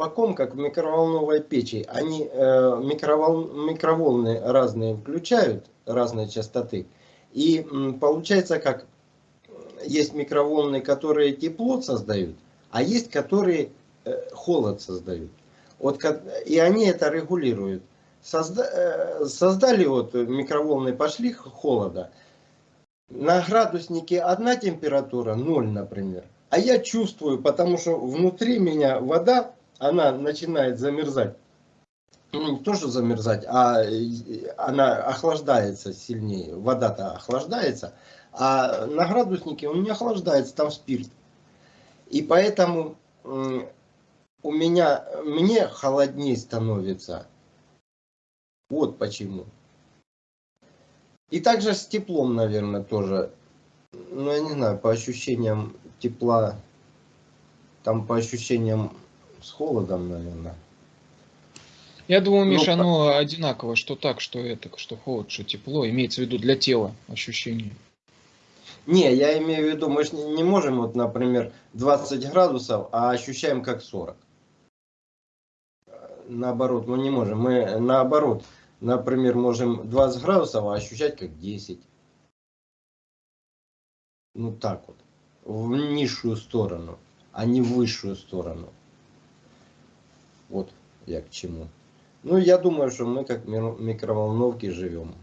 колпаком, как в микроволновой печи. Они э, микровол, микроволны разные включают, разные частоты. И получается как, есть микроволны, которые тепло создают, а есть, которые э, холод создают. Вот, и они это регулируют. Созда, э, создали вот микроволны, пошли холода. На градуснике одна температура, 0, например. А я чувствую, потому что внутри меня вода, она начинает замерзать. Ну, не то, что замерзать, а она охлаждается сильнее. Вода-то охлаждается. А на градуснике он не охлаждается, там спирт. И поэтому у меня, мне холоднее становится. Вот почему. И также с теплом, наверное, тоже. Ну, я не знаю, по ощущениям тепла, там по ощущениям с холодом, наверное. Я думаю, Миша, ну, оно одинаково, что так, что это, что холод, что тепло. Имеется в виду для тела ощущение. Не, я имею в виду, мы же не можем, вот, например, 20 градусов, а ощущаем как 40. Наоборот, мы не можем. Мы наоборот, например, можем 20 градусов, а ощущать как 10. Ну так вот. В низшую сторону, а не в высшую сторону. Вот я к чему. Ну, я думаю, что мы как микроволновки живем.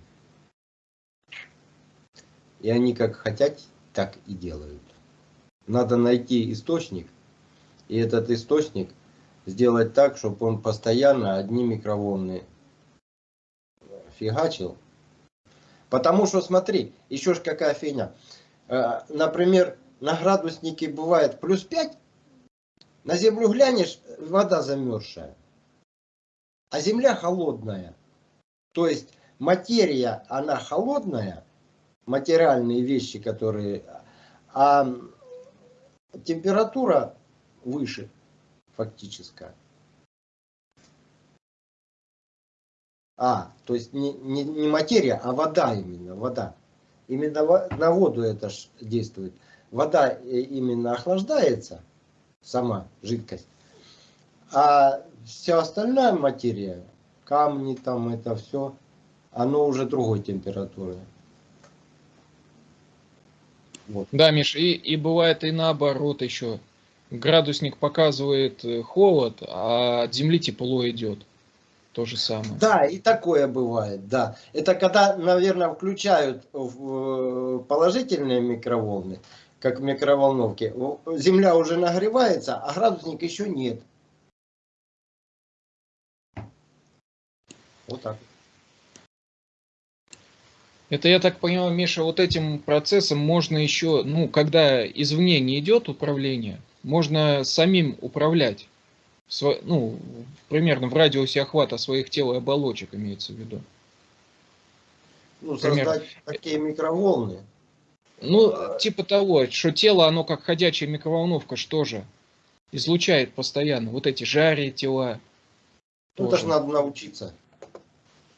И они как хотят, так и делают. Надо найти источник, и этот источник сделать так, чтобы он постоянно одни микроволны фигачил. Потому что, смотри, еще ж какая фигня. Э, например, на градуснике бывает плюс 5, на землю глянешь, вода замерзшая. А земля холодная. То есть материя, она холодная, материальные вещи, которые... А температура выше, фактическая. А, то есть не, не, не материя, а вода именно, вода. Именно на воду это действует. Вода э, именно охлаждается, сама жидкость. А вся остальная материя, камни там, это все, оно уже другой температуры. Вот. Да, Миш, и, и бывает и наоборот еще. Градусник показывает э, холод, а от земли тепло идет. То же самое. Да, и такое бывает, да. Это когда, наверное, включают э, положительные микроволны, как микроволновки. Земля уже нагревается, а градусник еще нет. Вот так. Это, я так понимаю, Миша, вот этим процессом можно еще, ну, когда извне не идет управление, можно самим управлять. Сво, ну, примерно в радиусе охвата своих тел и оболочек имеется в виду. Ну, создать Пример. такие микроволны. Ну, типа того, что тело, оно как ходячая микроволновка, что же? Излучает постоянно вот эти жари тела. Ну, это же надо научиться.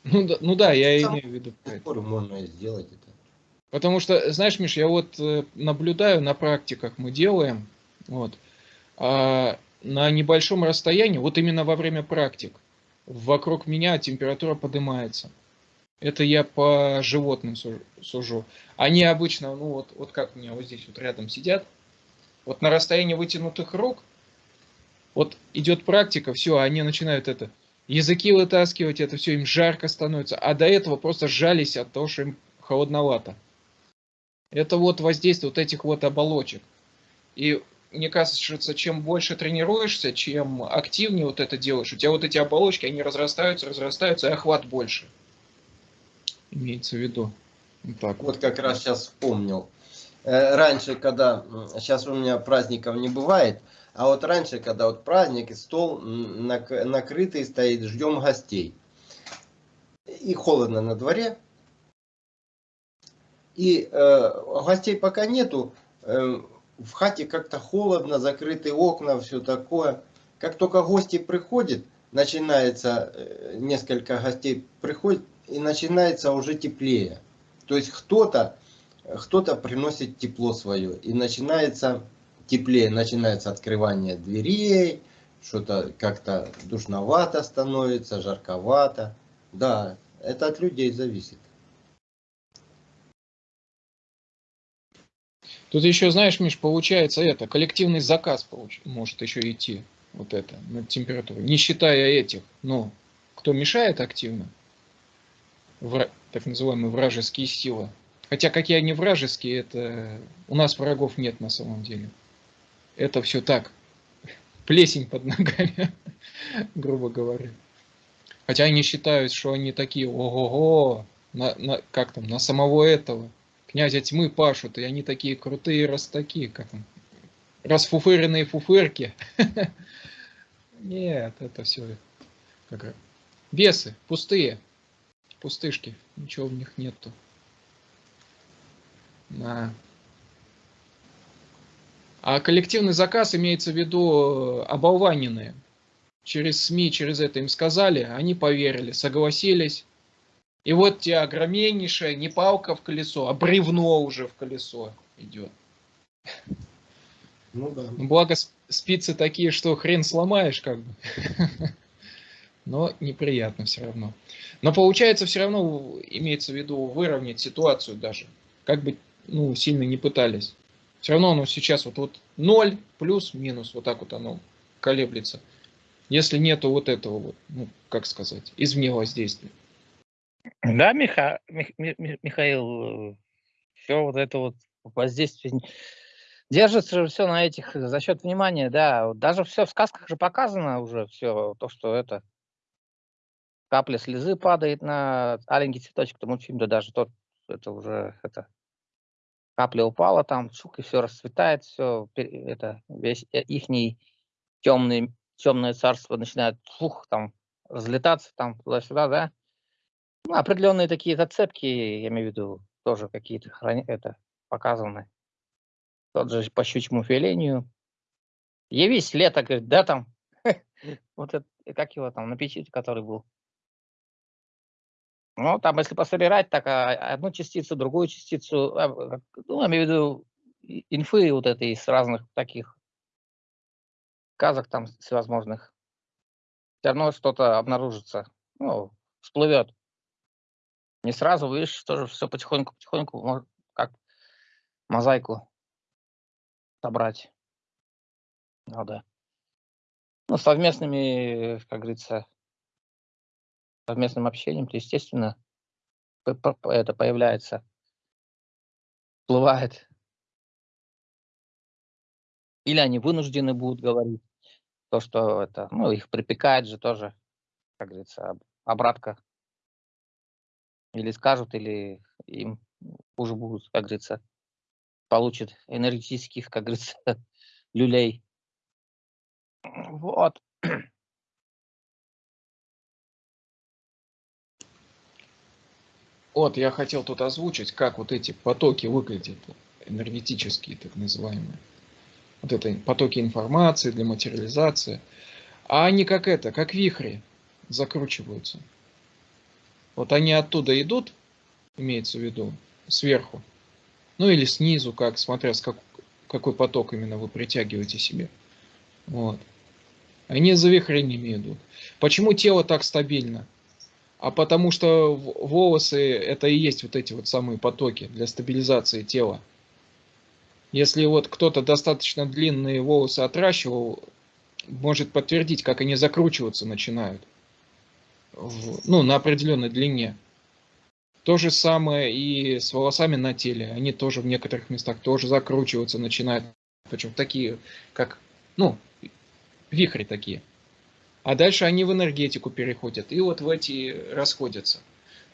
Ну да, ну да я Сам имею в виду. Можно сделать это. Потому что, знаешь, Миш, я вот э, наблюдаю на практиках, мы делаем, вот, а на небольшом расстоянии, вот именно во время практик, вокруг меня температура поднимается. Это я по животным сужу. Они обычно, ну вот, вот как у меня вот здесь вот рядом сидят, вот на расстоянии вытянутых рук, вот идет практика, все, они начинают это языки вытаскивать, это все им жарко становится, а до этого просто сжались от того, что им холодновато. Это вот воздействие вот этих вот оболочек. И мне кажется, чем больше тренируешься, чем активнее вот это делаешь, у тебя вот эти оболочки, они разрастаются, разрастаются, и охват больше. Имеется в виду. Так вот как раз сейчас вспомнил. Э, раньше, когда, сейчас у меня праздников не бывает, а вот раньше, когда вот праздник, стол накрытый стоит, ждем гостей. И холодно на дворе. И э, гостей пока нету. Э, в хате как-то холодно, закрыты окна, все такое. Как только гости приходят, начинается, э, несколько гостей приходят, и начинается уже теплее. То есть кто-то кто, -то, приносит тепло свое, и начинается теплее начинается открывание дверей, что-то как-то душновато становится, жарковато. Да, это от людей зависит. Тут еще, знаешь, Миш, получается это, коллективный заказ получ, может еще идти, вот это, на температуру, не считая этих, но кто мешает активно, так называемые вражеские силы. Хотя какие они вражеские, это у нас врагов нет на самом деле. Это все так, плесень под ногами, грубо говоря. Хотя они считают, что они такие, ого-го, на, на, как там, на самого этого князя тьмы пашут, и они такие крутые, раз такие, как там, расфуфыренные фуфырки. Нет, это все как бесы, пустые, пустышки, ничего в них нету. Да. А коллективный заказ имеется в виду оболваненные. Через СМИ, через это им сказали, они поверили, согласились, и вот тебе огромнейшая не палка в колесо, а бревно уже в колесо идет. Ну да. Благо спицы такие, что хрен сломаешь как бы. Но неприятно все равно. Но получается все равно имеется в виду выровнять ситуацию даже. Как бы ну, сильно не пытались. Все равно оно сейчас вот, вот 0 плюс минус вот так вот оно колеблется. Если нету вот этого вот, ну, как сказать, извне воздействия. Да, Миха, Мих, Михаил, все вот это вот воздействие держится все на этих за счет внимания, да. Даже все в сказках же показано уже все то, что это капля слезы падает на аленький цветочек, то мультфильм, да даже тот, это уже это капля упала там, шук, и все расцветает, все, это весь э, ихний темный, темное царство начинает фух, там разлетаться там туда-сюда, да. Ну, определенные такие зацепки, я имею в виду, тоже какие-то храни... это показаны. Тот же по щучьему филению. Явись лето, говорит, да, там, вот это, как его там, на печи, который был. Ну, там, если пособирать, так а, одну частицу, другую частицу, а, ну, я имею в виду инфы вот этой из разных таких казах там всевозможных, все равно что-то обнаружится, ну, всплывет. Не сразу, видишь, тоже все потихоньку-потихоньку, как мозаику собрать. Надо. Ну, совместными, как говорится, совместным общением, то, естественно, это появляется, всплывает. Или они вынуждены будут говорить то, что это, ну, их припекает же тоже, как говорится, обратка или скажут, или им уже будут, как говорится, получат энергетических, как говорится, люлей. Вот. Вот, я хотел тут озвучить, как вот эти потоки выглядят, энергетические, так называемые. Вот это потоки информации для материализации. А они как это, как вихри закручиваются. Вот они оттуда идут, имеется в виду, сверху. Ну или снизу, как, смотря с как, какой поток именно вы притягиваете себе. Вот. Они за вихрениями идут. Почему тело так стабильно? А потому что волосы это и есть вот эти вот самые потоки для стабилизации тела. Если вот кто-то достаточно длинные волосы отращивал, может подтвердить, как они закручиваться начинают в, ну, на определенной длине. То же самое и с волосами на теле. Они тоже в некоторых местах тоже закручиваться начинают. Причем такие, как, ну, вихри такие. А дальше они в энергетику переходят. И вот в эти расходятся.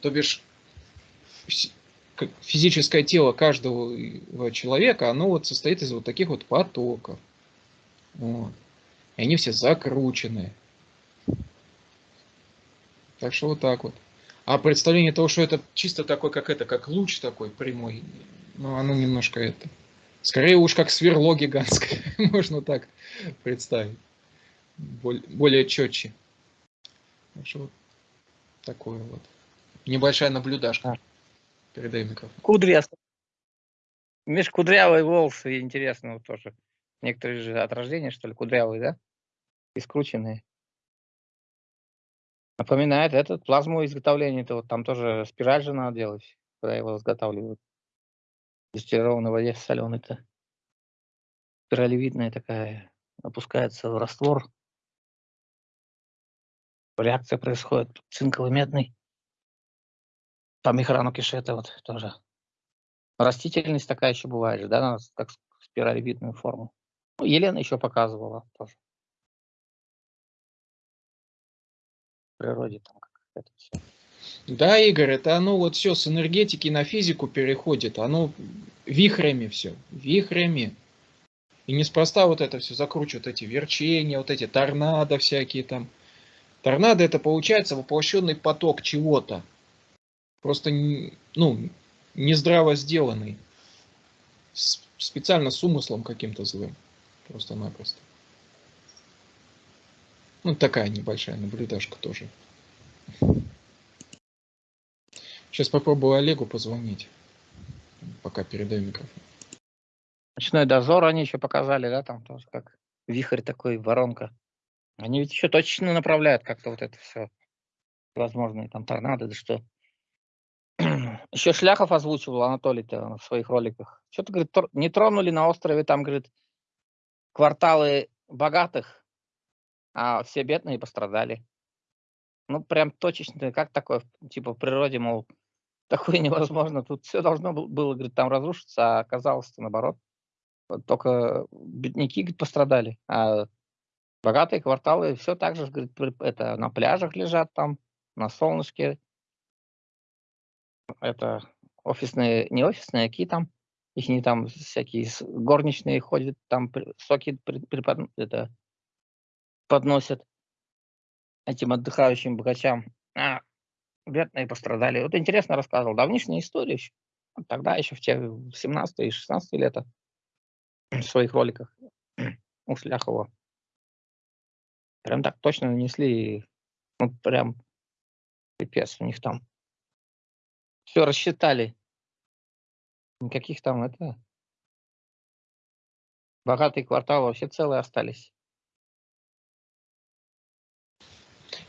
То бишь, физическое тело каждого человека, оно вот состоит из вот таких вот потоков. Вот. И они все закрученные. Так что вот так вот. А представление того, что это чисто такой, как это, как луч такой прямой, ну, оно немножко это. Скорее уж как сверло гигантское, можно так представить. Более, четче. Так что вот такое вот. Небольшая наблюдашка. Передаю микрофон. Кудрястый. Меж кудрявые волосы, интересно вот тоже. Некоторые же от рождения, что ли, кудрявые, да? и скрученные. Напоминает этот плазму изготовления, это вот там тоже спираль же надо делать, когда его изготавливают. Дистиллированной воде соленый-то. Спиралевидная такая, опускается в раствор. Реакция происходит цинково-медный. По михрану кишета вот тоже. Растительность такая еще бывает да, как спиралевидную форму. Ну, Елена еще показывала тоже. В природе там как это все. Да, Игорь, это оно вот все с энергетики на физику переходит, оно вихрями все, вихрями. И неспроста вот это все закручивают, эти верчения, вот эти торнадо всякие там. Торнадо это получается воплощенный поток чего-то. Просто, ну, нездраво сделанный. Специально с умыслом каким-то злым. Просто-напросто. Ну, такая небольшая наблюдашка тоже. Сейчас попробую Олегу позвонить, пока передаю микрофон. Ночной дозор они еще показали, да, там тоже как вихрь такой, воронка. Они ведь еще точно направляют как-то вот это все. Возможно, там торнадо, да что. Еще Шляхов озвучивал Анатолий-то в своих роликах. Что-то, говорит, не тронули на острове, там, говорит, кварталы богатых, а все бедные пострадали. Ну, прям точечно, как такое, типа, в природе, мол, такое невозможно. Тут все должно было, говорит, там разрушиться, а оказалось-то наоборот. Только бедняки говорит, пострадали, а богатые кварталы все так же, говорит, это на пляжах лежат там, на солнышке. Это офисные, не офисные, а какие там, их не там всякие горничные ходят, там соки препод, это, подносят этим отдыхающим богачам. А, бедные пострадали. Вот интересно рассказывал. Давнишняя история еще. Тогда еще в те 17 и 16 лета в своих роликах у Шляхова. Прям так точно нанесли. Ну, прям пипец у них там. Все рассчитали. Никаких там это... Богатые кварталы вообще целые остались.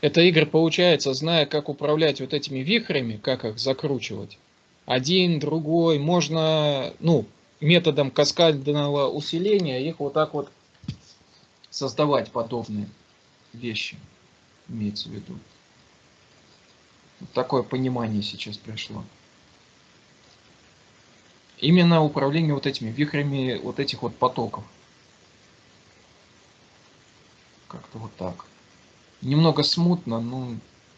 Это игры получается, зная, как управлять вот этими вихрями, как их закручивать. Один, другой, можно, ну, методом каскадного усиления их вот так вот создавать подобные вещи, имеется в виду. Вот такое понимание сейчас пришло. Именно управление вот этими вихрями вот этих вот потоков. Как-то вот так. Немного смутно, но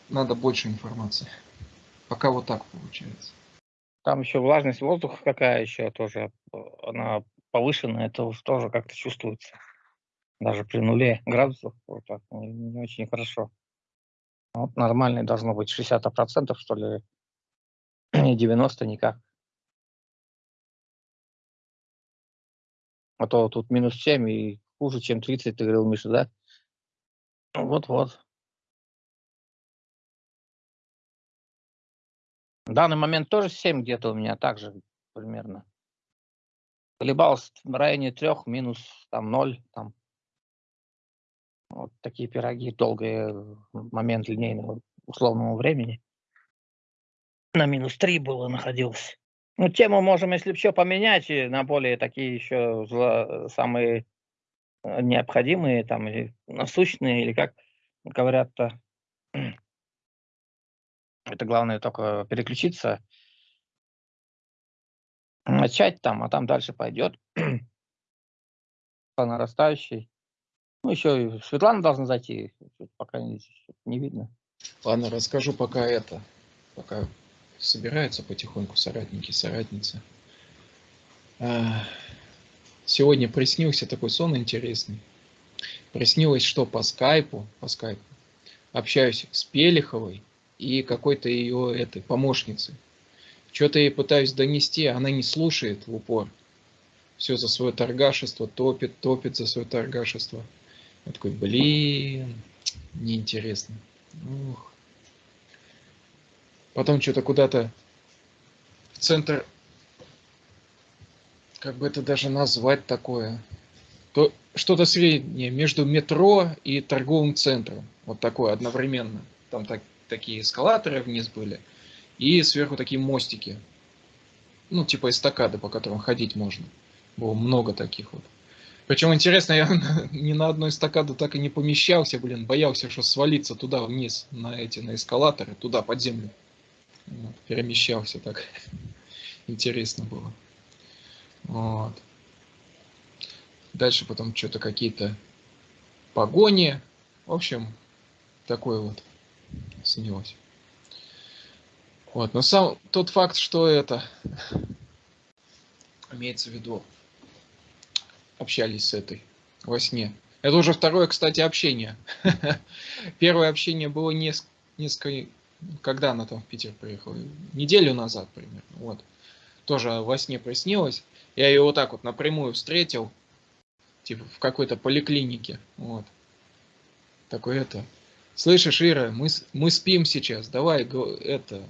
надо больше информации. Пока вот так получается. Там еще влажность воздуха какая еще тоже, она повышенная, это тоже как-то чувствуется. Даже при нуле градусов вот так, не, не очень хорошо. Вот нормальный должно быть 60% что ли, не 90 никак. А то тут минус 7 и хуже, чем 30, ты говорил, Миша, да? Вот-вот. В данный момент тоже 7 где-то у меня также примерно. Колебался в районе 3, минус там 0. Там. Вот такие пироги, долгий момент линейного условного времени. На минус 3 было находился. Ну, тему можем, если все поменять, на более такие еще зло, самые э, необходимые, там, или насущные, или как говорят-то, это главное только переключиться, начать там, а там дальше пойдет по нарастающей. Ну, еще Светлана должна зайти, пока не, не видно. Ладно, расскажу пока это, пока собираются потихоньку соратники, соратницы. А, сегодня приснился такой сон интересный. Приснилось, что по скайпу, по скайпу общаюсь с Пелиховой, и какой-то ее этой помощницы. Что-то ей пытаюсь донести, а она не слушает в упор. Все за свое торгашество, топит, топит за свое торгашество. Я такой, блин, неинтересно. Ух. Потом что-то куда-то в центр, как бы это даже назвать такое, то что-то среднее между метро и торговым центром. Вот такое одновременно. Там так, такие эскалаторы вниз были. И сверху такие мостики. Ну, типа эстакады, по которым ходить можно. Было много таких вот. Причем интересно, я ни на одной эстакаду так и не помещался, блин, боялся, что свалиться туда вниз, на эти, на эскалаторы, туда, под землю. Вот, перемещался так. Интересно было. Вот. Дальше потом что-то какие-то погони. В общем, такое вот снилось. Вот, но сам тот факт, что это имеется в виду, общались с этой во сне. Это уже второе, кстати, общение. Первое общение было несколько, когда она там в Питер приехала, неделю назад примерно. Вот. Тоже во сне приснилось. Я ее вот так вот напрямую встретил, типа в какой-то поликлинике. Вот. Такой это. Слышишь, Ира, мы, мы спим сейчас, давай это,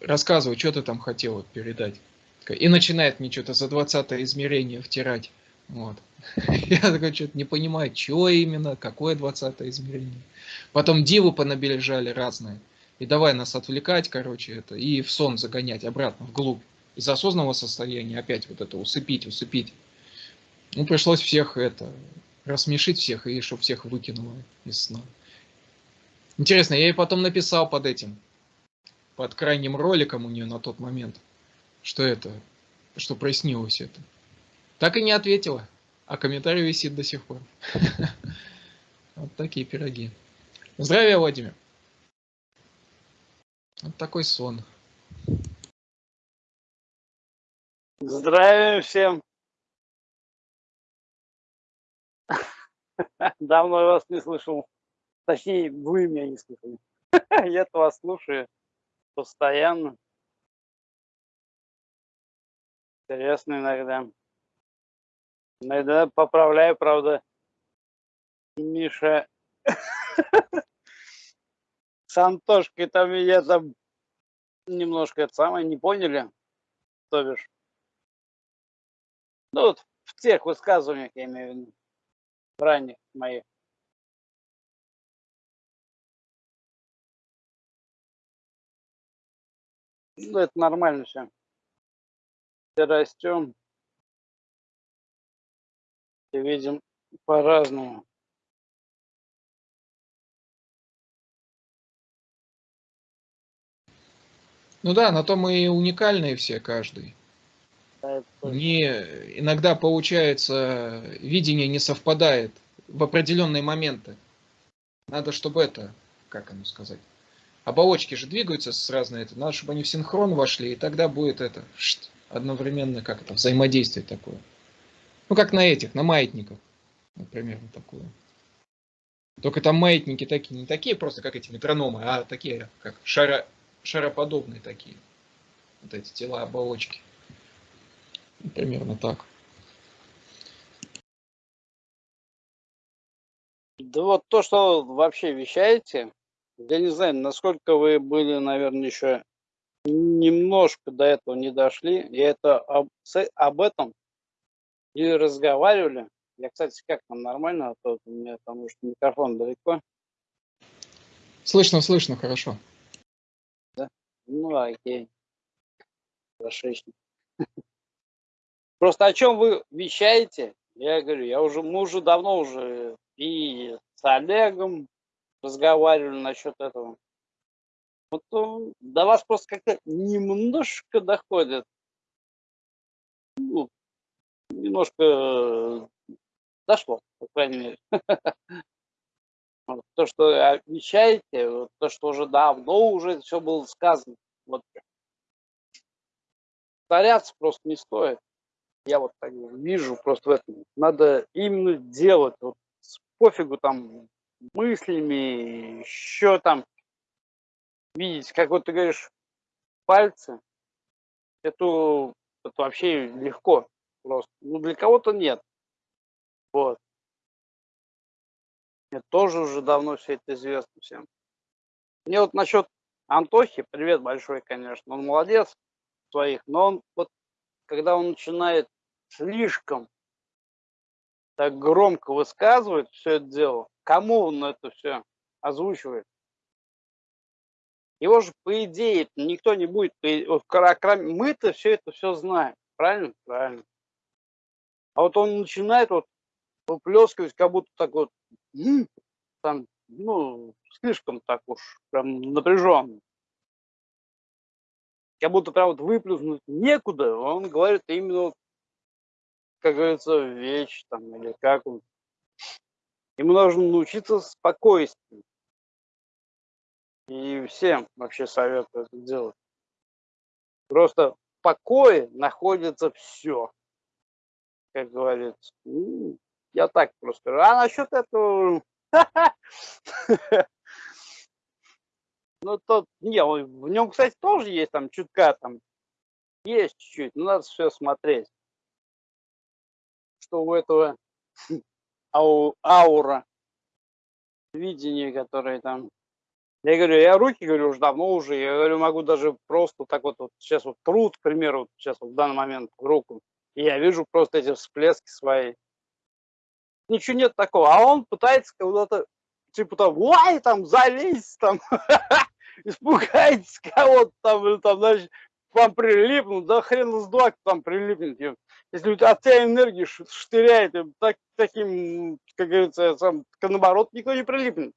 рассказывай, что ты там хотела передать. И начинает мне что-то за 20 измерение втирать. Вот. Я такой что-то не понимаю, чего именно, какое 20 измерение. Потом дивы понабележали разные. И давай нас отвлекать, короче, это, и в сон загонять обратно, вглубь. Из осознанного состояния опять вот это усыпить, усыпить. Ну, пришлось всех это, рассмешить всех, и чтобы всех выкинуло из сна. Интересно, я ей потом написал под этим, под крайним роликом у нее на тот момент, что это, что прояснилось это. Так и не ответила, а комментарий висит до сих пор. Вот такие пироги. Здравия, Владимир. Вот такой сон. Здравия всем. Давно вас не слышал. Точнее, вы меня не слышали. Я вас слушаю постоянно. Интересно иногда. Иногда поправляю, правда. Миша с Антошкой там меня там немножко это самое не поняли, то бишь. Ну вот в тех высказываниях, я имею в виду, ранних моих. Ну, это нормально все. Растем. И видим по-разному. Ну да, на то мы и уникальные все, каждый. Не, иногда получается, видение не совпадает в определенные моменты. Надо, чтобы это, как оно сказать, оболочки же двигаются с разной, это, надо, чтобы они в синхрон вошли, и тогда будет это шт, одновременно, как это, взаимодействие такое. Ну, как на этих, на маятниках, например, такое. Только там маятники такие, не такие просто, как эти метрономы, а такие, как шара, шароподобные такие. Вот эти тела оболочки. Примерно так. Да вот то, что вообще вещаете, я не знаю, насколько вы были, наверное, еще немножко до этого не дошли, и это об, об этом и разговаривали. Я, кстати, как там нормально, а то у меня потому что микрофон далеко. Слышно, слышно, хорошо. Да? Ну, окей. Хорошо. Просто о чем вы вещаете, я говорю, я уже, мы уже давно уже и с Олегом разговаривали насчет этого. Э, до вас просто как-то немножко доходит. Ну, немножко э, дошло, по крайней мере. То, что обещаете, то, что уже давно уже все было сказано. Вот. Повторяться просто не стоит. Я вот так вижу просто в этом. Надо именно делать. Вот пофигу там мыслями, еще там видеть, как вот ты говоришь, пальцы. Это, это вообще легко просто. Ну, для кого-то нет. Вот. Мне тоже уже давно все это известно всем. Мне вот насчет Антохи, привет большой, конечно, он молодец своих, но он вот, когда он начинает слишком так громко высказывает все это дело, кому он это все озвучивает? Его же, по идее, никто не будет, кроме мы-то все это все знаем, правильно? Правильно. А вот он начинает вот выплескивать, как будто так вот, там, ну, слишком так уж прям напряженно. Как будто прям вот выплюснуть некуда, он говорит именно, как говорится, вещь там, или как он. Ему нужно научиться спокойствию. И всем вообще советую это делать. Просто в покое находится все, как говорится. Ну, я так просто. А насчет этого... Ну, тот, не, в нем, кстати, тоже есть там чутка, там, есть чуть-чуть, но надо все смотреть. Что у этого ау, аура, видение, которое там я говорю, я руки, говорю, уже давно уже, я говорю, могу даже просто так вот, вот сейчас вот труд, к примеру, вот сейчас вот в данный момент руку, и я вижу просто эти всплески свои. Ничего нет такого, а он пытается куда-то, типа там, ой, там, залезть, там, испугайтесь кого-то там, или там, значит, к вам прилипнут, да хрен с два там прилипнет. Если у тебя от тебя энергии штыряет, так, таким, как говорится, сам, наоборот, никто не прилипнет.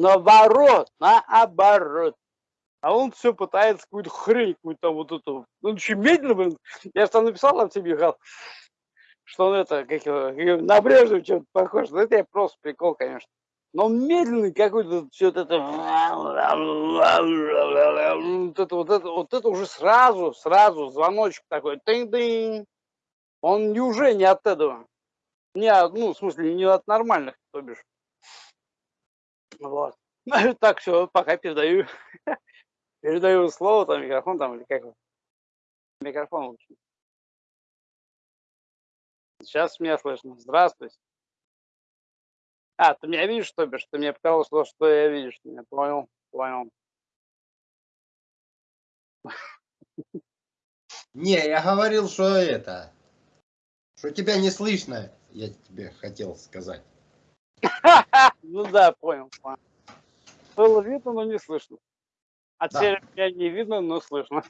Наоборот, наоборот. А он все пытается какую-то хрень, какую-то вот эту. Ну, очень медленно, блин. Я там написал там тебе, Михаил, что он это, как его, на Брежнева чем-то похож. Ну, это я просто прикол, конечно. Но он медленный какой-то, все это, вот это, вот это, вот это уже сразу, сразу звоночек такой, тынь-дынь. Он не уже не от этого. Не, ну, в смысле, не от нормальных, то бишь. Вот. Так, все, пока передаю. Передаю слово, там, микрофон, там, или как Микрофон лучше. Сейчас меня слышно. Здравствуйте. А, ты меня видишь, что бишь? Ты мне показалось, что, я видишь. Я понял, понял. Не, я говорил, что это, что тебя не слышно, я тебе хотел сказать. Ну да, понял. понял. Было видно, но не слышно. А теперь меня не видно, но слышно.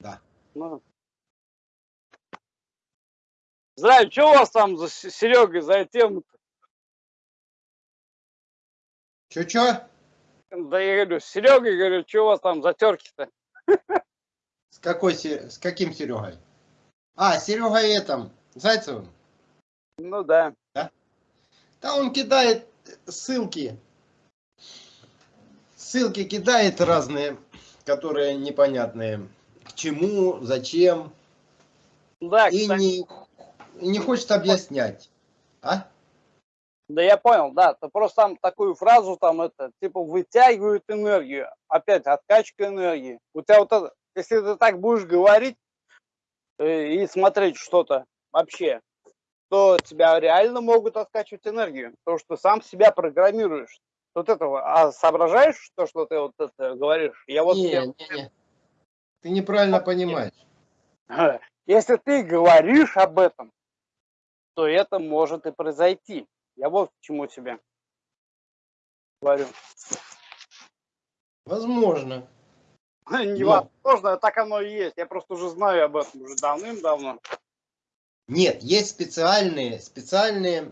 Да. Ну. Здравия, что у вас там за Серегой, за тему -то? Чё-чё? Да я говорю, с Серегой, говорю, что у вас там за терки-то? С какой, с каким Серегой? А, Серега этом, Зайцевым? Ну да. Да? Да он кидает ссылки. Ссылки кидает разные, которые непонятные. К чему, зачем. Да, и не, не хочет объяснять. А? Да я понял, да. Ты просто там такую фразу там это, типа вытягивают энергию. Опять откачка энергии. У тебя вот это, если ты так будешь говорить э, и смотреть что-то вообще, то тебя реально могут откачивать энергию, потому что сам себя программируешь. Вот этого, а соображаешь то, что ты вот это говоришь? Я вот не, не, не. Ты неправильно понимаешь. Если ты говоришь об этом, то это может и произойти. Я вот к чему тебе говорю. Возможно. Невозможно, Но... так оно и есть. Я просто уже знаю об этом уже давным-давно. Нет, есть специальные, специальные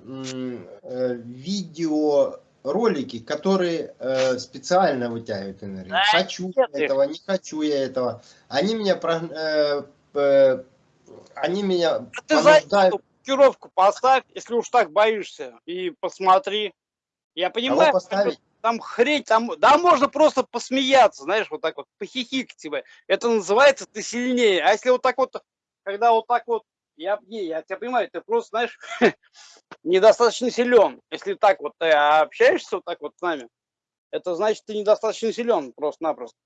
э, видеоролики, которые э, специально вытягивают энергию. Да, хочу я этого, не хочу я этого. Они меня, э, э, они меня а понуждают... Ты блокировку поставь, если уж так боишься, и посмотри. Я понимаю, там хрень, там, да, можно просто посмеяться, знаешь, вот так вот, похихикать тебе. Это называется ты сильнее. А если вот так вот, когда вот так вот я, не, я тебя понимаю, ты просто, знаешь, недостаточно силен. Если так вот ты общаешься вот так вот с нами, это значит, ты недостаточно силен просто-напросто.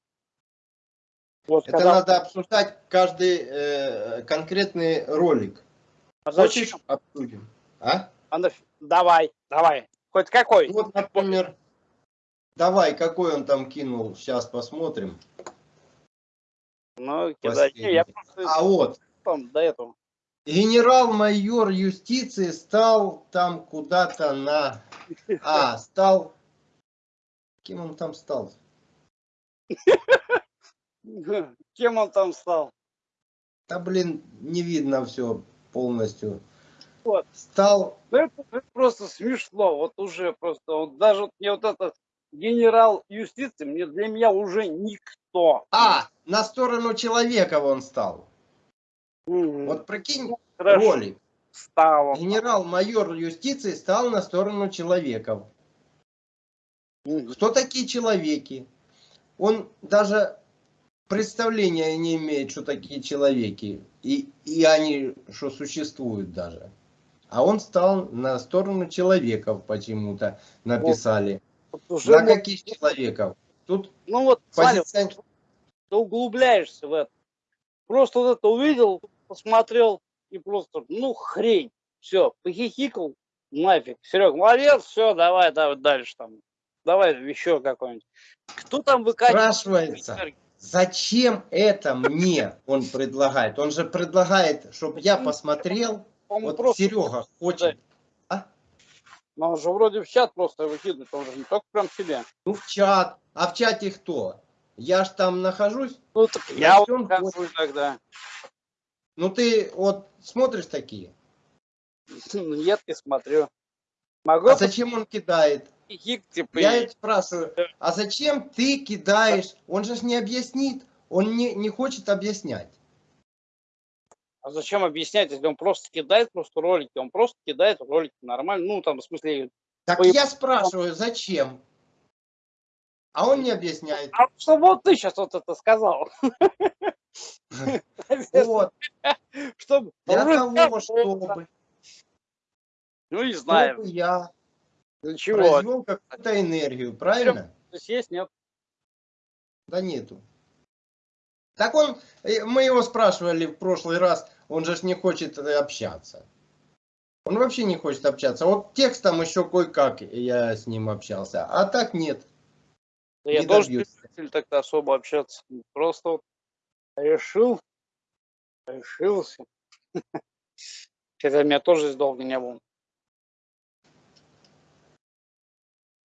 Вот, это когда... надо обсуждать каждый э, конкретный ролик. А зачем? Хочешь, обсудим. А? а давай, давай. Хоть какой. Вот, например, давай, какой он там кинул, сейчас посмотрим. Ну, кидай. Я просто... А вот. Там, до этого. Генерал-майор юстиции стал там куда-то на... А, стал... Кем он там стал? Кем он там стал? Да, блин, не видно все полностью. Вот. Стал... Ну, это, это просто смешно. Вот уже просто. Вот даже вот мне вот этот генерал юстиции, мне для меня уже никто. А, на сторону человека он стал. Мгм. Вот прикинь, Хорошо, ролик. стал он. Генерал-майор юстиции стал на сторону человеков. Мгм. Кто такие человеки? Он даже представления не имеет, что такие человеки. И, и они, что существуют даже. А он стал на сторону человеков почему-то написали. Вот уже На вот- каких человеков? Тут ну вот, смотри, позиция... ты углубляешься в это. Просто вот это увидел, посмотрел и просто, ну, хрень. Все, похихикал, нафиг. Серег, молодец, все, давай, давай дальше там. Давай еще какой-нибудь. Кто там выкатит? Спрашивается, зачем это мне он предлагает? Он же предлагает, чтобы я посмотрел. Он Вот просто, Серега хочет. ну, он же вроде в чат просто выкидывает, он же не только прям себе. Ну, в чат. А в чате кто? Я ж там нахожусь. Ну, так Ну, я вот какой тогда. Ну, ты вот смотришь такие. Нет, не смотрю. Могу А зачем он кидает? похихик, типа, Я и- спрашиваю, а зачем ты кидаешь? Он же не объяснит. Он не, не хочет объяснять. А зачем объяснять, если он просто кидает просто ролики? Он просто кидает ролики нормально. Ну, там, в смысле... Так Ой, я спрашиваю, зачем? А он не объясняет. А что вот ты сейчас вот это сказал? Вот, Чтобы... для того, чтобы, Ну, не знаю. чтобы я Для чего? произвел какую-то энергию, правильно? Здесь есть, нет? Да нету. Так он, э, мы его спрашивали в прошлый раз, он же не хочет э, общаться. Он вообще не хочет общаться. Вот текстом еще кое-как я с ним общался, а так нет. Да я тоже не добьется. любитель так особо общаться. Просто вот решил, решился. Хотя меня тоже здесь долго не было.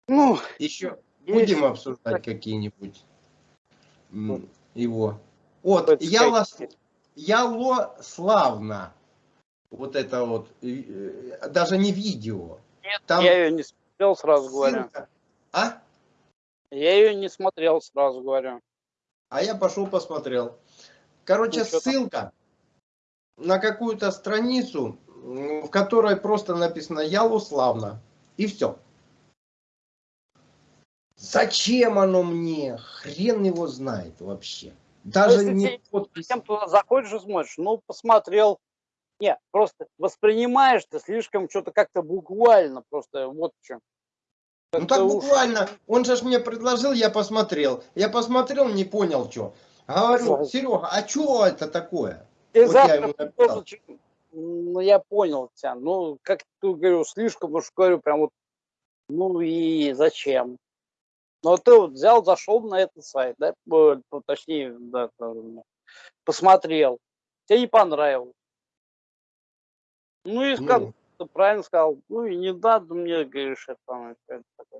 Ну, Еще будем обсуждать какие-нибудь м, его. Вот, сказать. Яло Славна. Вот это вот, э, даже не видео. Нет, Там я ее не смотрел, сразу говорю. А? Я ее не смотрел, сразу говорю. А я пошел посмотрел. Короче, Ну, ссылка на какую-то страницу, в которой просто написано Ялуславна. И все. Зачем оно мне? Хрен его знает вообще. Даже если не подпись. Зачем туда заходишь и смотришь? Ну, посмотрел. Нет, просто воспринимаешь ты слишком что-то как-то буквально, просто вот в чем. Ну так буквально. Он же мне предложил, я посмотрел. Я посмотрел, не понял, что. Говорю. Серега, а что это такое? Ты Вот я завтра ему написал. тоже чё- Ну, я понял тебя. Ну, как ты говорю, слишком уж говорю, прям вот, ну и зачем? Но ты вот взял, зашел на этот сайт, да, ну, точнее, да, посмотрел, тебе не понравилось. Ну и как Ну, ты правильно сказал, ну и не надо мне, говоришь, это.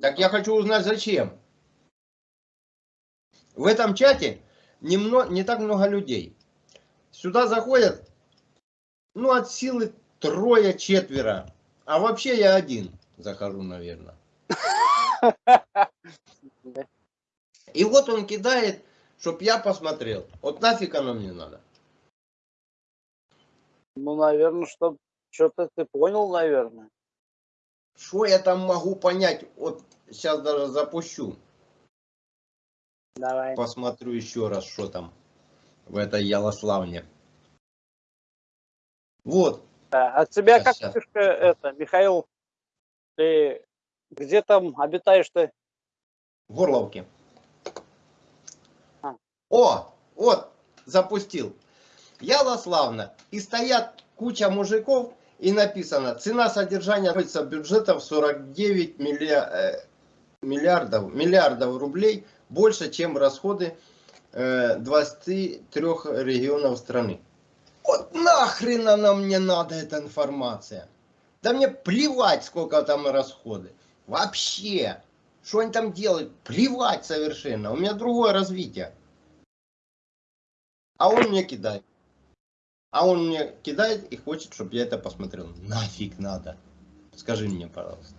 Так я хочу узнать, зачем. В этом чате не, мно- не так много людей. Сюда заходят, ну, от силы трое-четверо. А вообще я один захожу, наверное. И вот он кидает, чтоб я посмотрел. Вот нафиг оно мне надо. Ну, наверное, что что-то ты понял, наверное. Что я там могу понять? Вот сейчас даже запущу. Давай. Посмотрю еще раз, что там в этой Ялославне. Вот. Да, от тебя Щас, как щас. фишка это, Михаил, ты где там обитаешь ты? В Горловке. А. О, вот, запустил. Ялославна. И стоят куча мужиков, и написано, цена содержания находится бюджетом 49 миллиа- э, миллиардов, миллиардов рублей, больше, чем расходы э, 23 регионов страны. Вот нахрен она мне надо, эта информация? Да мне плевать, сколько там расходы. Вообще. Что они там делают? Плевать совершенно. У меня другое развитие. А он мне кидает. А он мне кидает и хочет, чтобы я это посмотрел. Нафиг надо. Скажи мне, пожалуйста.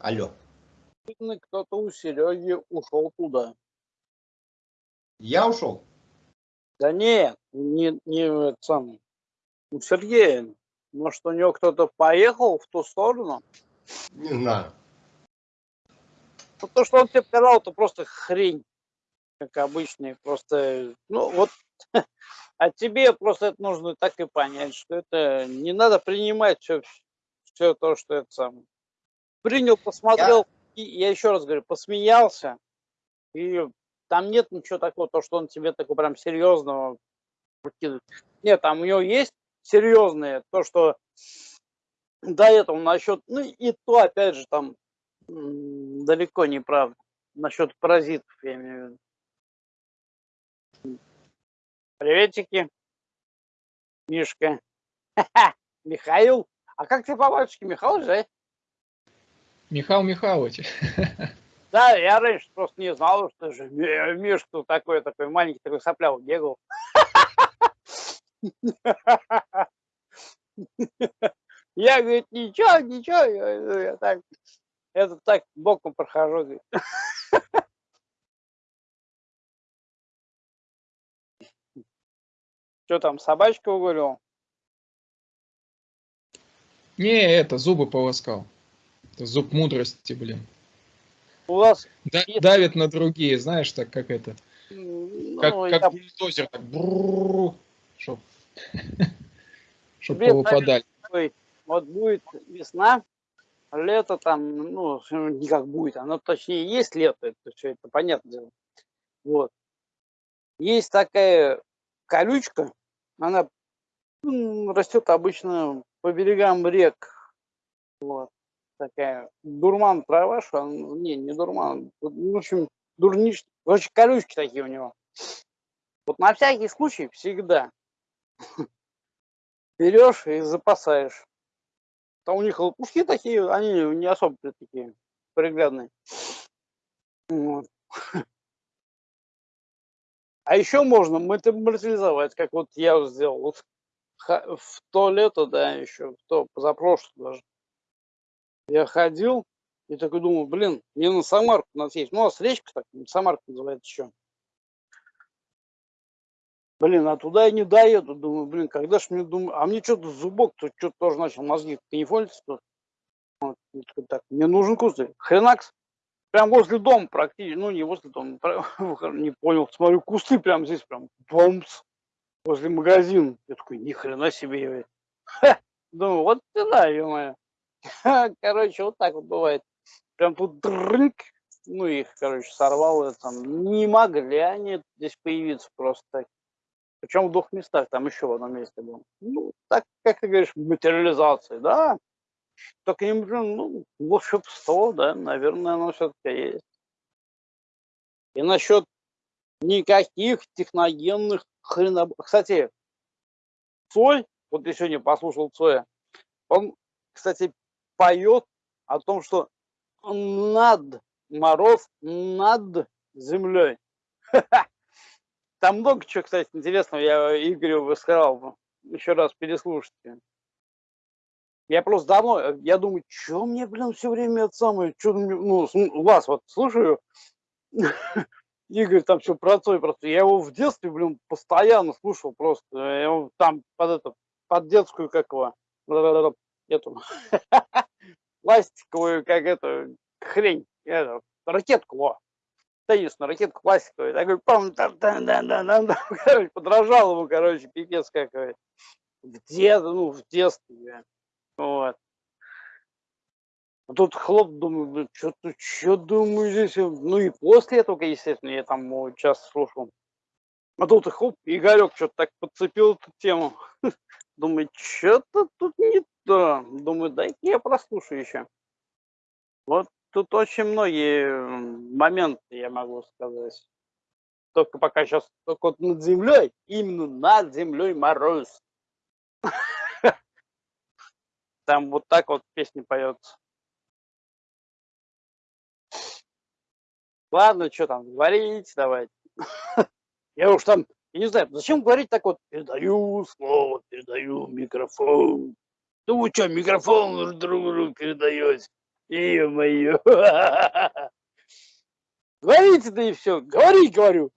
Алло. Кто-то у Сереги ушел туда. Я ушел? Да нет, не, не самое. У Сергея. Может, у него кто-то поехал в ту сторону? Не знаю. Ну, то, что он тебе сказал, это просто хрень, как обычный. Просто, ну, вот, а тебе просто это нужно так и понять, что это не надо принимать все, все то, что это самое. Принял, посмотрел, я... И, я еще раз говорю, посмеялся, и там нет ничего такого, то, что он тебе такого прям серьезного Нет, там у него есть серьезные, то, что до этого насчет, ну и то, опять же, там далеко не правда. Насчет паразитов, я имею в виду. Приветики, Мишка. Михаил. А как ты по батюшке Михаил же? Михаил Михайлович. Да, я раньше просто не знал, что же Мишка такой, такой маленький, такой соплял бегал. Я, говорит, ничего, ничего, я, я так, это так боком прохожу. Говорит. Что там, собачка угулил? Не, это зубы полоскал. Это зуб мудрости, блин. У вас да, давит на другие, знаешь, так как это. Ну, как, как я... бульдозер, так чтоб, чтоб повыпадали. Вот будет весна, лето там, ну, не как будет, оно точнее есть лето, это все это понятно дело. Вот. Есть такая колючка, она растет обычно по берегам рек. Вот. Такая дурман трава, что не, не дурман, в общем, дурнич, очень колючки такие у него. Вот на всякий случай всегда берешь и запасаешь. Там у них лопушки такие, они не особо такие приглядные. Вот. А еще можно материализовать, как вот я сделал. Вот в то лето, да, еще, в то позапрошлое даже. Я ходил и такой думаю, блин, мне на Самарку надо съесть. Ну, а речка так, Самарка называется еще. Блин, а туда я не доеду. Думаю, блин, когда ж мне думаю, а мне что-то зубок, тут что-то тоже начал мозги канифолиться. Вот, так, мне нужен кусты. Хренакс. Прям возле дома практически, ну не возле дома, не понял, смотрю, кусты прям здесь, прям бомс, возле магазина. Я такой, ни хрена себе, Ха! Думаю, вот ты да, ё Короче, вот так вот бывает. Прям тут дрынк, ну их, короче, сорвал, это, там, не могли они здесь появиться просто так. Причем в двух местах, там еще в одном месте был. Ну, так, как ты говоришь, материализации, да. Только не, ну, волшебство, да, наверное, оно все-таки есть. И насчет никаких техногенных хреноб... Кстати, Цой, вот я сегодня послушал Цоя, он, кстати, поет о том, что над мороз над землей. Там много чего, кстати, интересного я Игорю высказал. Еще раз переслушайте. Я просто давно, э, я думаю, что мне, блин, все время это самое, что ну, вас вот слушаю, Игорь там все про Цой, просто я его в детстве, блин, постоянно слушал просто, я его там под это, под детскую, как его, эту, пластиковую, как это, хрень, это, ракетку, во, теннисную ракетку пластиковую, такой, пам, там, там, там, там, там, короче, подражал ему, короче, пипец какой. В дет, ну, в детстве, вот. А тут хлоп, думаю, что-то, что думаю здесь, ну и после этого, естественно, я там его часто слушал. А тут хлоп, Игорек что-то так подцепил эту тему. Думаю, что-то тут не то. Думаю, дай я прослушаю еще. Вот тут очень многие моменты, я могу сказать. Только пока сейчас только вот над землей, именно над землей мороз. Там вот так вот песни поется. Ладно, что там, говорить давайте. Я уж там, я не знаю, зачем говорить так вот, передаю слово, передаю микрофон. Ну вы что, микрофон друг другу передаете? Ё-моё. Говорите, да и все. Говори, говорю.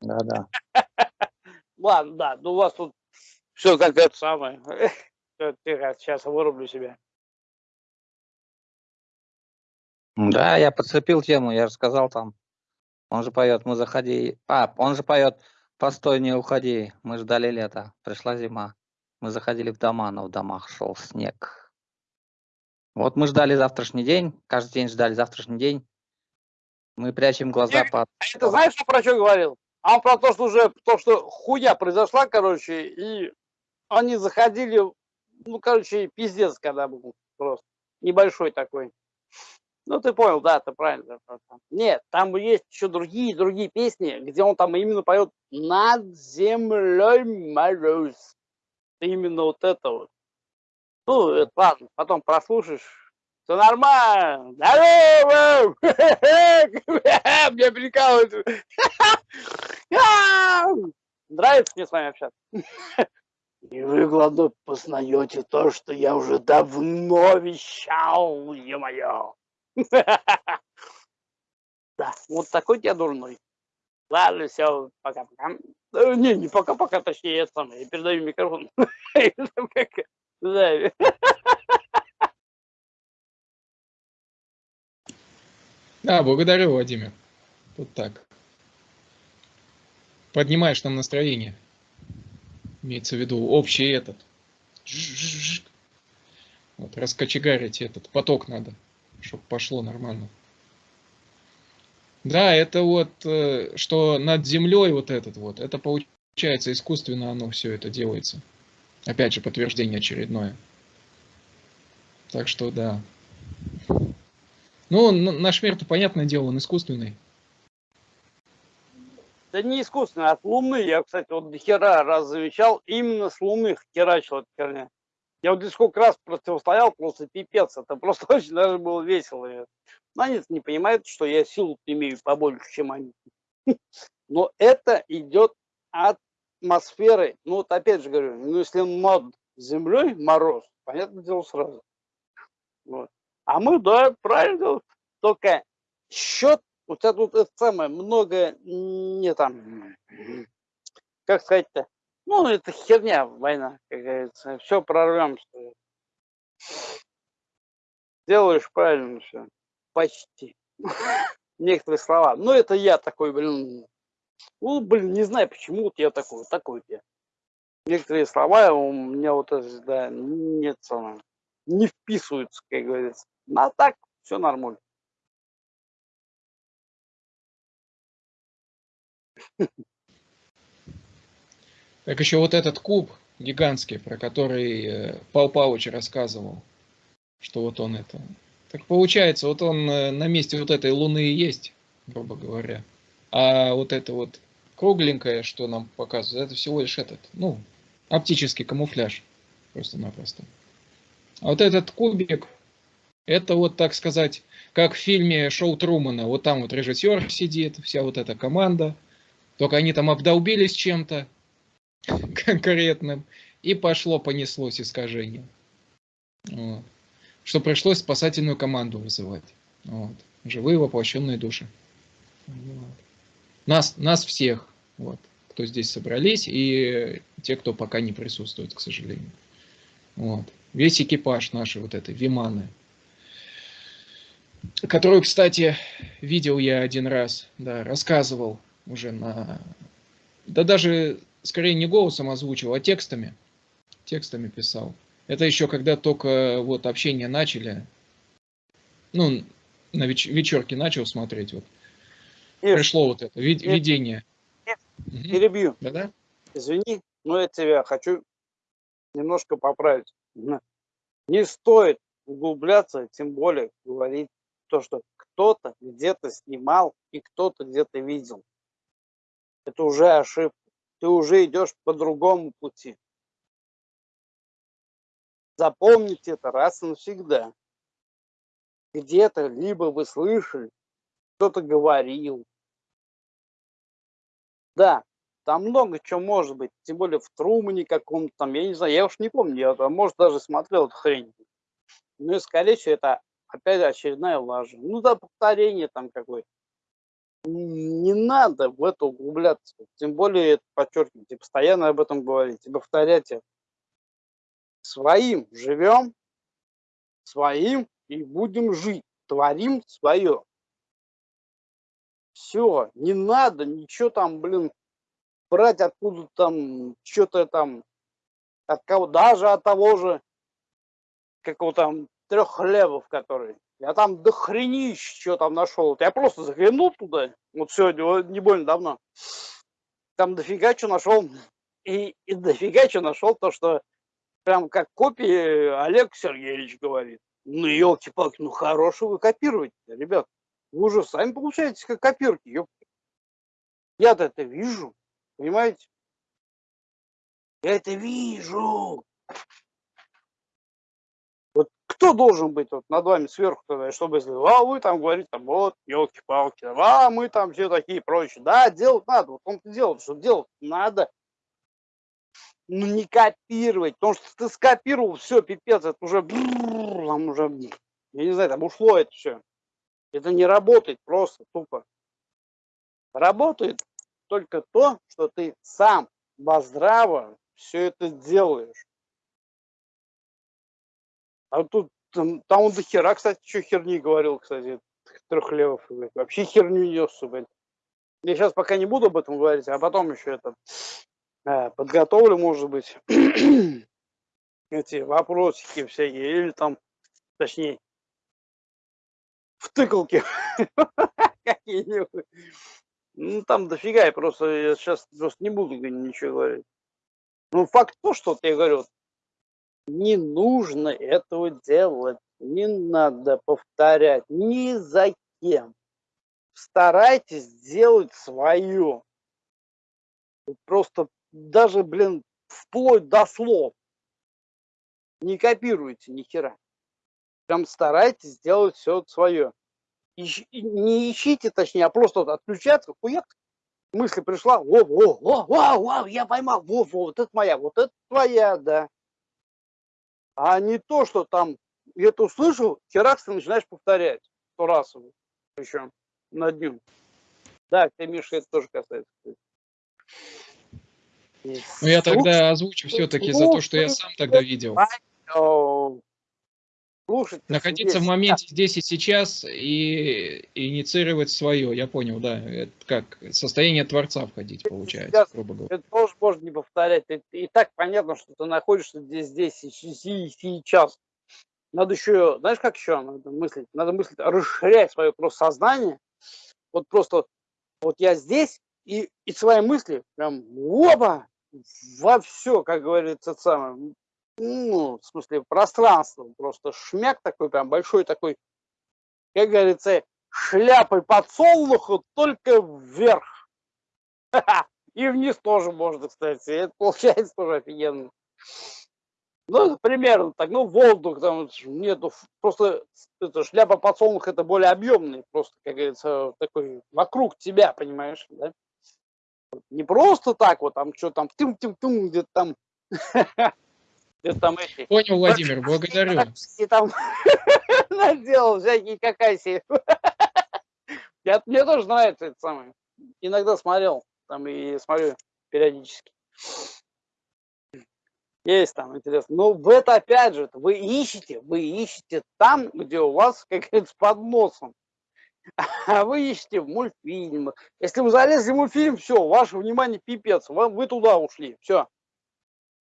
Да-да. Ладно, да, ну у вас тут все как это самое. Тихо, сейчас вырублю себя. Да, я подцепил тему, я же сказал там. Он же поет, мы заходи. А, он же поет, постой, не уходи. Мы ждали лета, пришла зима. Мы заходили в дома, но в домах шел снег. Вот мы ждали завтрашний день, каждый день ждали завтрашний день. Мы прячем глаза Снег? под... А это знаешь, что про что говорил? А он про то, что уже, то, что хуя произошла, короче, и они заходили, ну, короче, пиздец, когда был просто. Небольшой такой. Ну, ты понял, да, ты правильно. Нет, там есть еще другие, другие песни, где он там именно поет «Над землей мороз». Именно вот это вот. Ну, это ладно, потом прослушаешь. Все нормально. Здорово! Мне прикалывают. Нравится мне с вами общаться? И вы, главное, познаете то, что я уже давно вещал, ё-моё. Да, вот такой я дурной. Ладно, все, пока-пока. Э, Не, не пока-пока, точнее, я сам, я передаю микрофон. Да. Да, благодарю, Владимир. Тут так. Поднимаешь нам настроение. Имеется в виду общий этот. Вот, раскочегарить этот поток надо, чтобы пошло нормально. Да, это вот, э, что над землей вот этот вот, это получается искусственно оно все это делается. Опять же, подтверждение очередное. Так что да. Ну, наш мир-то, понятное дело, он искусственный. Да не искусственно, от Луны. Я, кстати, вот до хера раз замечал, именно с Луны херачила эта херня. Я вот здесь сколько раз противостоял, просто пипец. Это просто очень даже было весело. Но они не понимают, что я силу имею побольше, чем они. Но это идет от атмосферы. Ну вот опять же говорю, ну если над землей мороз, понятное дело сразу. Вот. А мы, да, правильно, только счет, вот это вот это самое, много не там, как сказать-то, ну, это херня, война, как говорится. Все прорвемся. Делаешь правильно все. Почти. Некоторые слова. Ну, это я такой, блин. Ну, блин, не знаю, почему вот я такой, такой я. Некоторые слова у меня вот это, да, нет, не вписываются, как говорится. Ну, а так, все нормально. Так еще вот этот куб гигантский, про который э, Пал Палыч рассказывал, что вот он это. Так получается, вот он э, на месте вот этой луны и есть, грубо говоря. А вот это вот кругленькое, что нам показывает, это всего лишь этот, ну, оптический камуфляж. Просто-напросто. А вот этот кубик, это вот, так сказать, как в фильме Шоу Трумана. Вот там вот режиссер сидит, вся вот эта команда. Только они там обдолбились чем-то конкретным. И пошло, понеслось искажение. Вот. Что пришлось спасательную команду вызывать. Вот. Живые воплощенные души. Вот. Нас, нас всех, вот, кто здесь собрались, и те, кто пока не присутствует, к сожалению. Вот. Весь экипаж нашей вот этой Виманы, которую, кстати, видел я один раз, да, рассказывал уже на... Да даже, скорее, не голосом озвучивал, а текстами. Текстами писал. Это еще когда только вот общение начали. Ну, на веч вечерке начал смотреть. Вот. Ир, Пришло вот это вид Ир, видение. Ир, Мгм. перебью. Да-да? Извини, но я тебя хочу немножко поправить. Не стоит углубляться, тем более говорить то, что кто-то где-то снимал и кто-то где-то видел. Это уже ошибка. Ты уже идешь по другому пути. Запомните это раз и навсегда. Где-то либо вы слышали, кто-то говорил. Да, там много чего может быть, тем более в Трумане каком-то там, я не знаю, я уж не помню, я, там, может, даже смотрел эту хрень. Ну и, скорее всего, это опять очередная лажа. Ну да, повторение там какое-то. Не надо в это углубляться. Тем более, подчеркните, постоянно об этом говорите, повторяйте. Своим живем, своим и будем жить. Творим свое. Все, не надо ничего там, блин, брать откуда там, что-то там, от кого, даже от того же, какого там трех хлебов, который. Я там до хренищ что там нашел. Я просто заглянул туда, вот сегодня, не больно давно. Там дофига что нашел. И, и дофига что нашел то, что прям как копии Олег Сергеевич говорит. Ну, елки-палки, ну хорошего вы копируете, ребят. Вы уже сами получаете как копирки. Я-то это вижу, понимаете? Я это вижу кто должен быть вот над вами сверху тогда, чтобы а вы там говорите, там, вот, елки-палки, а мы там все такие прочие. Да, делать надо, вот он делает, что делать надо. Ну, не копировать, потому что ты скопировал, все, пипец, это уже, там уже, я не знаю, там ушло это все. Это не работает просто, тупо. Работает только то, что ты сам во здраво все это делаешь. А тут там, там он до хера, кстати, что херни говорил, кстати, трехлевов, блядь. Вообще херню нес, блядь. Я сейчас пока не буду об этом говорить, а потом еще это э, подготовлю, может быть, эти вопросики всякие, или там, точнее, втыкалки какие-нибудь. Ну, там дофига, я просто я сейчас просто не буду ничего говорить. Ну, факт то, что я говорю, не нужно этого делать, не надо повторять ни за кем. Старайтесь сделать свое. Просто даже, блин, вплоть до слов. Не копируйте ни хера. Прям старайтесь сделать все свое. Ищ, не ищите, точнее, а просто вот отключаться, хуяк, мысль пришла, во, во, во, во, во, я поймал, во, во, вот это моя, вот это твоя, да а не то, что там где-то услышал, херакс ты начинаешь повторять сто раз еще на дню. Да, ты, Миша, это тоже касается. Ну, я тогда озвучу все-таки за то, что я сам тогда видел слушать. Находиться здесь. в моменте здесь и сейчас и, и инициировать свое, я понял, да. Это как состояние Творца входить, получается, сейчас, грубо говоря. Это тоже можно не повторять. Это, и так понятно, что ты находишься здесь, здесь и сейчас. Надо еще, знаешь, как еще надо мыслить? Надо мыслить, расширять свое просто сознание. Вот просто, вот я здесь, и, и свои мысли прям, оба, во все, как говорится, самое, ну, в смысле, пространство, просто шмяк такой, прям большой такой, как говорится, шляпой подсолнуха, только вверх. И вниз тоже можно, кстати. Это получается тоже офигенно. Ну, примерно так. Ну, воздух там нету. Просто это, шляпа подсолнуха это более объемный. Просто, как говорится, такой вокруг тебя, понимаешь, да? Не просто так вот там, что там, тым-тым-тым, где-то там там эти... Понял, Владимир, благодарю. И там наделал всякие какаси. Я, мне тоже нравится это самое. Иногда смотрел, там и смотрю периодически. Есть там интересно. Но в это опять же, вы ищете, вы ищете там, где у вас, как говорится, под носом. А вы ищете в мультфильмах. Если вы залезли в мультфильм, все, ваше внимание пипец, вы, вы туда ушли, все.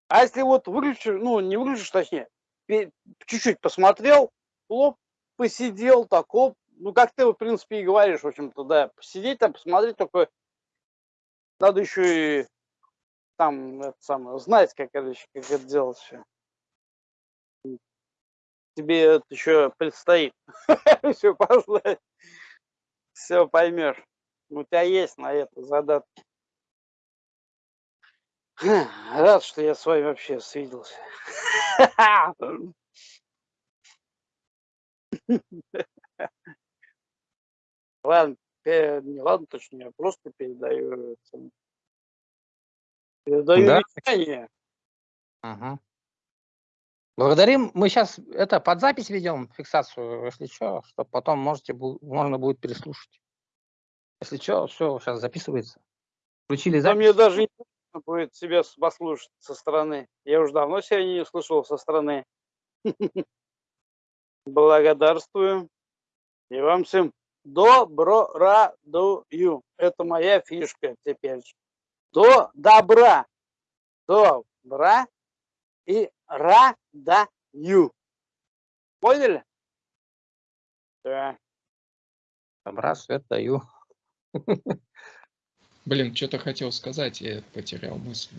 А если вот выключишь, ну не выключишь, точнее, чуть-чуть посмотрел, лоб, посидел, так, оп, ну как ты, в принципе, и говоришь, в общем-то, да, посидеть там, посмотреть, только надо еще и там, это самое, знать, как это, как это делать все. Тебе это еще предстоит. Все пошло. все поймешь. У тебя есть на это задатки. Рад, что я с вами вообще свиделся. Ладно, не ладно, точнее, я просто передаю, передаю Да. вещание. Ага. Благодарим. Мы сейчас это под запись ведем, фиксацию, если что, чтобы потом можете, можно будет переслушать. Если что, все, сейчас записывается. Включили Да мне запись. даже интересно будет себя послушать со стороны. Я уже давно себя не слышал со стороны. Благодарствую. И вам всем добро радую. Это моя фишка теперь. До добра. Добра и радаю. Поняли? Да. Добра, свет даю. Блин, что-то хотел сказать, я потерял мысль.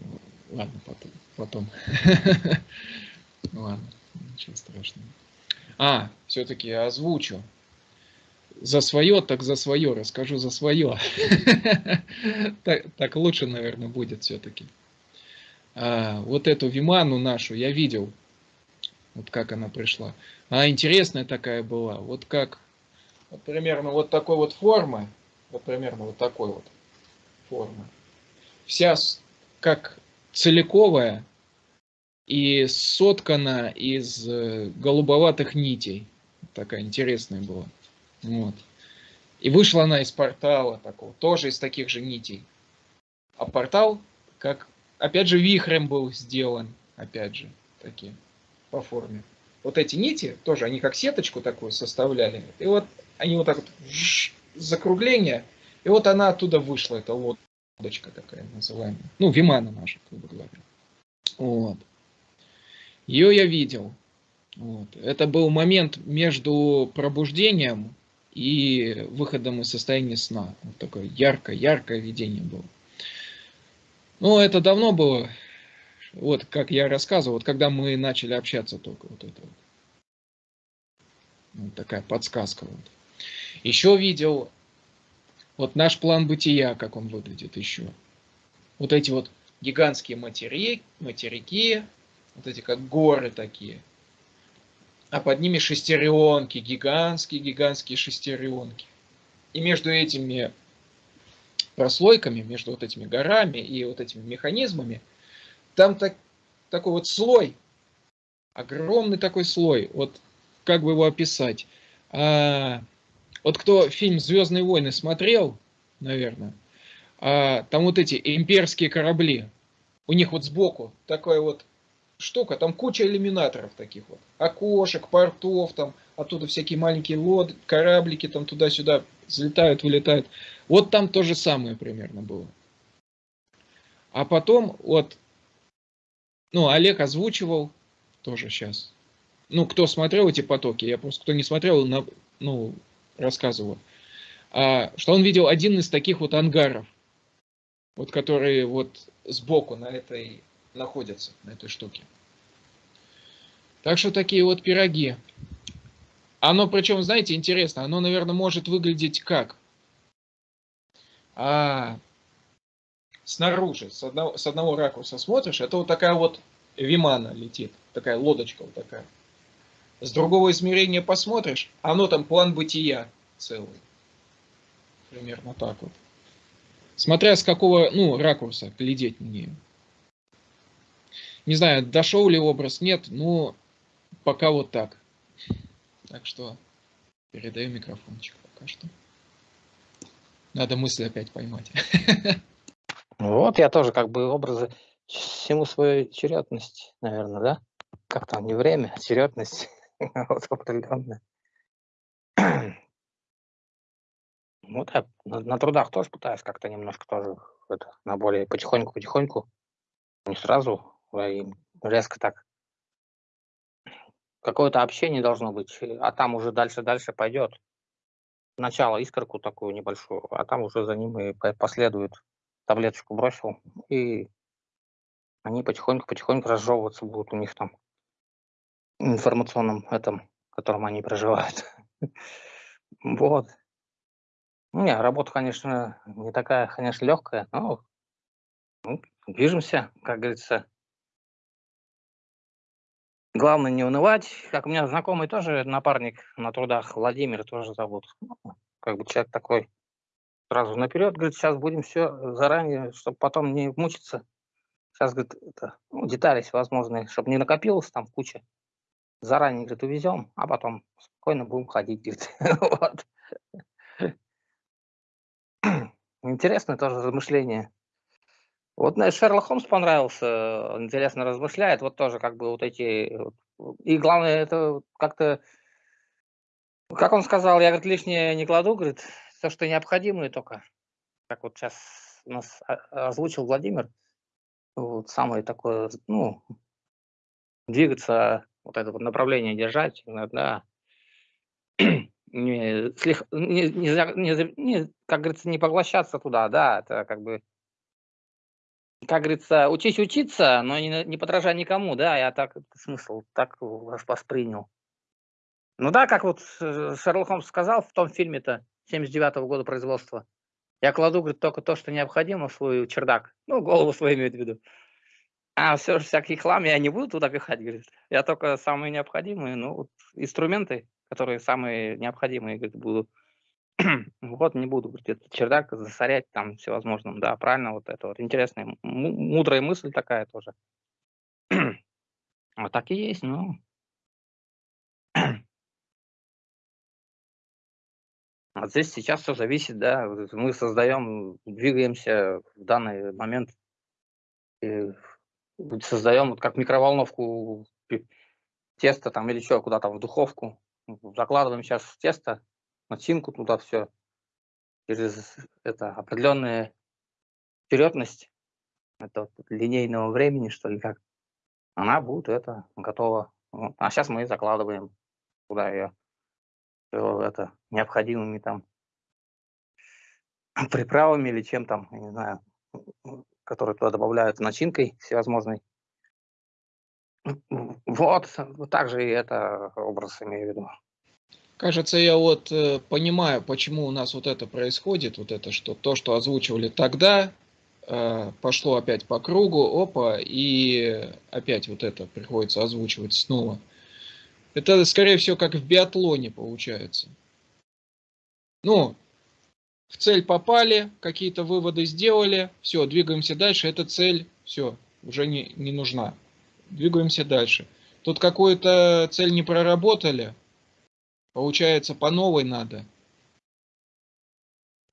Ладно, потом. Ладно, ничего страшного. А, все-таки озвучу. За свое, так за свое, расскажу за свое. Так, лучше, наверное, будет все-таки. вот эту Виману нашу я видел. Вот как она пришла. Она интересная такая была. Вот как, вот примерно вот такой вот формы. Вот примерно вот такой вот формы. Вся как целиковая и соткана из э, голубоватых нитей. Такая интересная была. Вот. И вышла она из портала такого, тоже из таких же нитей. А портал, как, опять же, вихрем был сделан, опять же, такие, по форме. Вот эти нити тоже, они как сеточку такую составляли. И вот они вот так вот закругление, и вот она оттуда вышла, эта лодочка такая называемая. Ну, Вимана наша, грубо говоря. Вот. Ее я видел. Вот. Это был момент между пробуждением и выходом из состояния сна. Вот такое яркое-яркое видение было. Ну, это давно было. Вот, как я рассказывал, вот когда мы начали общаться только вот это вот. Вот такая подсказка вот. Еще видел вот наш план бытия, как он выглядит еще. Вот эти вот гигантские матери, материки, вот эти как горы такие. А под ними шестеренки, гигантские-гигантские шестеренки. И между этими прослойками, между вот этими горами и вот этими механизмами, там так, такой вот слой, огромный такой слой. Вот как бы его описать? А, вот кто фильм «Звездные войны» смотрел, наверное, а, там вот эти имперские корабли, у них вот сбоку такая вот штука, там куча иллюминаторов таких вот, окошек, портов, там оттуда всякие маленькие лод, кораблики там туда-сюда взлетают, вылетают. Вот там то же самое примерно было. А потом вот, ну, Олег озвучивал тоже сейчас. Ну, кто смотрел эти потоки, я просто, кто не смотрел, на, ну, рассказывал, а, что он видел один из таких вот ангаров, вот которые вот сбоку на этой находятся, на этой штуке. Так что такие вот пироги. Оно, причем, знаете, интересно, оно, наверное, может выглядеть как? А, снаружи, с одного, с одного ракурса смотришь, это вот такая вот вимана летит, такая лодочка вот такая. С другого измерения посмотришь, оно там план бытия целый. Примерно так вот. Смотря с какого, ну, ракурса глядеть на нее. Не знаю, дошел ли образ, нет, но пока вот так. Так что передаю микрофончик пока что. Надо мысли опять поймать. Вот я тоже как бы образы всему свою чередность, наверное, да? Как там, не время, а чередность. вот определенная. Вот я на, на трудах тоже пытаюсь как-то немножко тоже это, на более потихоньку-потихоньку, не сразу, а и резко так. Какое-то общение должно быть, а там уже дальше-дальше пойдет. Сначала искорку такую небольшую, а там уже за ним и по- последует. Таблеточку бросил, и они потихоньку-потихоньку разжевываться будут у них там информационном этом, в котором они проживают. Вот. Не, работа, конечно, не такая, конечно, легкая, но ну, движемся, как говорится. Главное не унывать. Как у меня знакомый тоже напарник на трудах, Владимир тоже зовут. Ну, как бы человек такой сразу наперед, говорит, сейчас будем все заранее, чтобы потом не мучиться. Сейчас, говорит, это, ну, детали всевозможные, чтобы не накопилось там куча. Заранее, говорит, увезем, а потом спокойно будем ходить, говорит. вот. Интересное тоже размышление. Вот мне Шерлок Холмс понравился, он интересно размышляет, вот тоже как бы вот эти... И главное, это как-то, как он сказал, я, говорит, лишнее не кладу, говорит, все, что необходимое только. Как вот сейчас нас озвучил Владимир, вот самое такое, ну, двигаться, вот это вот направление держать, да, не, слег, не, не, не, как говорится, не поглощаться туда, да, это как бы, как говорится, учись учиться, но не, не подражай никому, да, я так смысл так воспринял. Ну да, как вот э, Шерлок Холмс сказал в том фильме-то 79 -го года производства, я кладу, говорит, только то, что необходимо свой чердак, ну, голову свою имею в виду. А все всякий хлам я не буду туда пихать, говорит. Я только самые необходимые, ну, вот инструменты, которые самые необходимые, говорит, буду. вот не буду, этот чердак засорять там всевозможным. Да, правильно, вот это вот интересная, мудрая мысль такая тоже. вот так и есть, ну. Вот здесь сейчас все зависит, да, мы создаем, двигаемся в данный момент, создаем вот как микроволновку тесто там или еще куда-то в духовку, закладываем сейчас тесто, начинку туда все, через это определенная впередность, это линейного времени, что ли, как, она будет это готова. А сейчас мы закладываем туда ее, это необходимыми там приправами или чем там, я не знаю, которые туда добавляют начинкой всевозможной. Вот, также и это образ имею в виду. Кажется, я вот э, понимаю, почему у нас вот это происходит, вот это, что то, что озвучивали тогда, э, пошло опять по кругу, опа, и опять вот это приходится озвучивать снова. Это, скорее всего, как в биатлоне получается. Ну, в цель попали, какие-то выводы сделали, все, двигаемся дальше, эта цель, все, уже не, не нужна. Двигаемся дальше. Тут какую-то цель не проработали, получается по новой надо.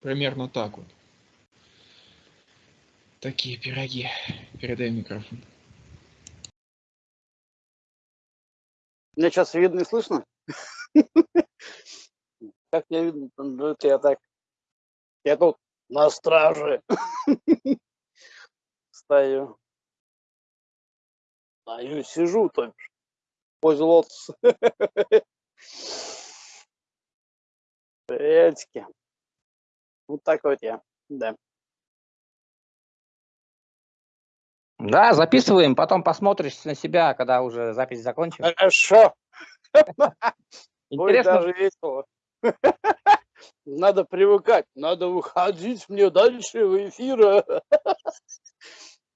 Примерно так вот. Такие пироги. Передай микрофон. Меня сейчас видно и слышно? Как я видно? Это я так я тут на страже стою. Стою, сижу, то бишь, возле лотоса. Вот такой вот я, да. Да, записываем, потом посмотришь на себя, когда уже запись закончим. Хорошо. Интересно. даже весело. Надо привыкать, надо выходить мне дальше в эфир.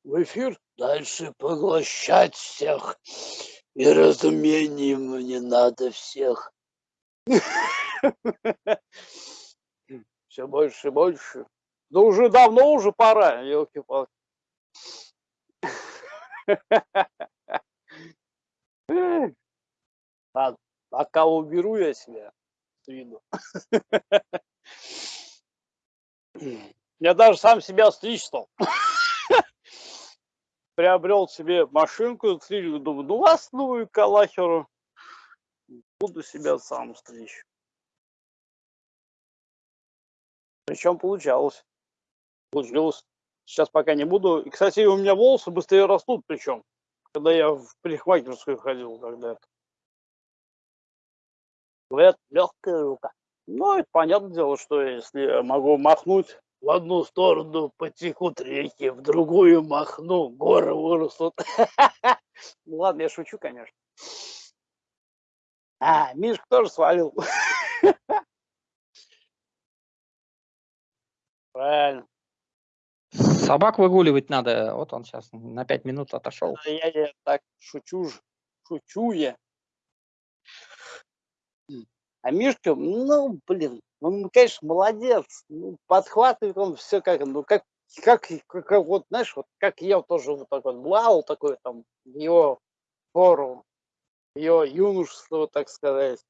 В эфир дальше поглощать всех. И разумением мне надо всех. Все больше и больше. Да уже давно уже пора, елки-палки. Пока уберу я себя с. Я даже сам себя стричь стал. Приобрел себе машинку, стричь, думаю, ну вас новую калахеру. Буду себя сам стричь. Причем получалось. Получилось. Сейчас пока не буду. И, кстати, у меня волосы быстрее растут, причем, когда я в парикмахерскую ходил, когда это. Говорят, легкая рука. Ну, это понятное дело, что если могу махнуть в одну сторону потекут реки, в другую махну, горы вырастут. Ну ладно, я шучу, конечно. А, Мишка тоже свалил. Правильно. Собак выгуливать надо. Вот он сейчас на пять минут отошел. Я, я так шучу ж. Шучу я. А Мишка, ну, блин, он, конечно, молодец. Ну, подхватывает он все как, ну, как, как, как, вот, знаешь, вот как я тоже вот так вот плавал, такой там, его пору, ее юношество, так сказать.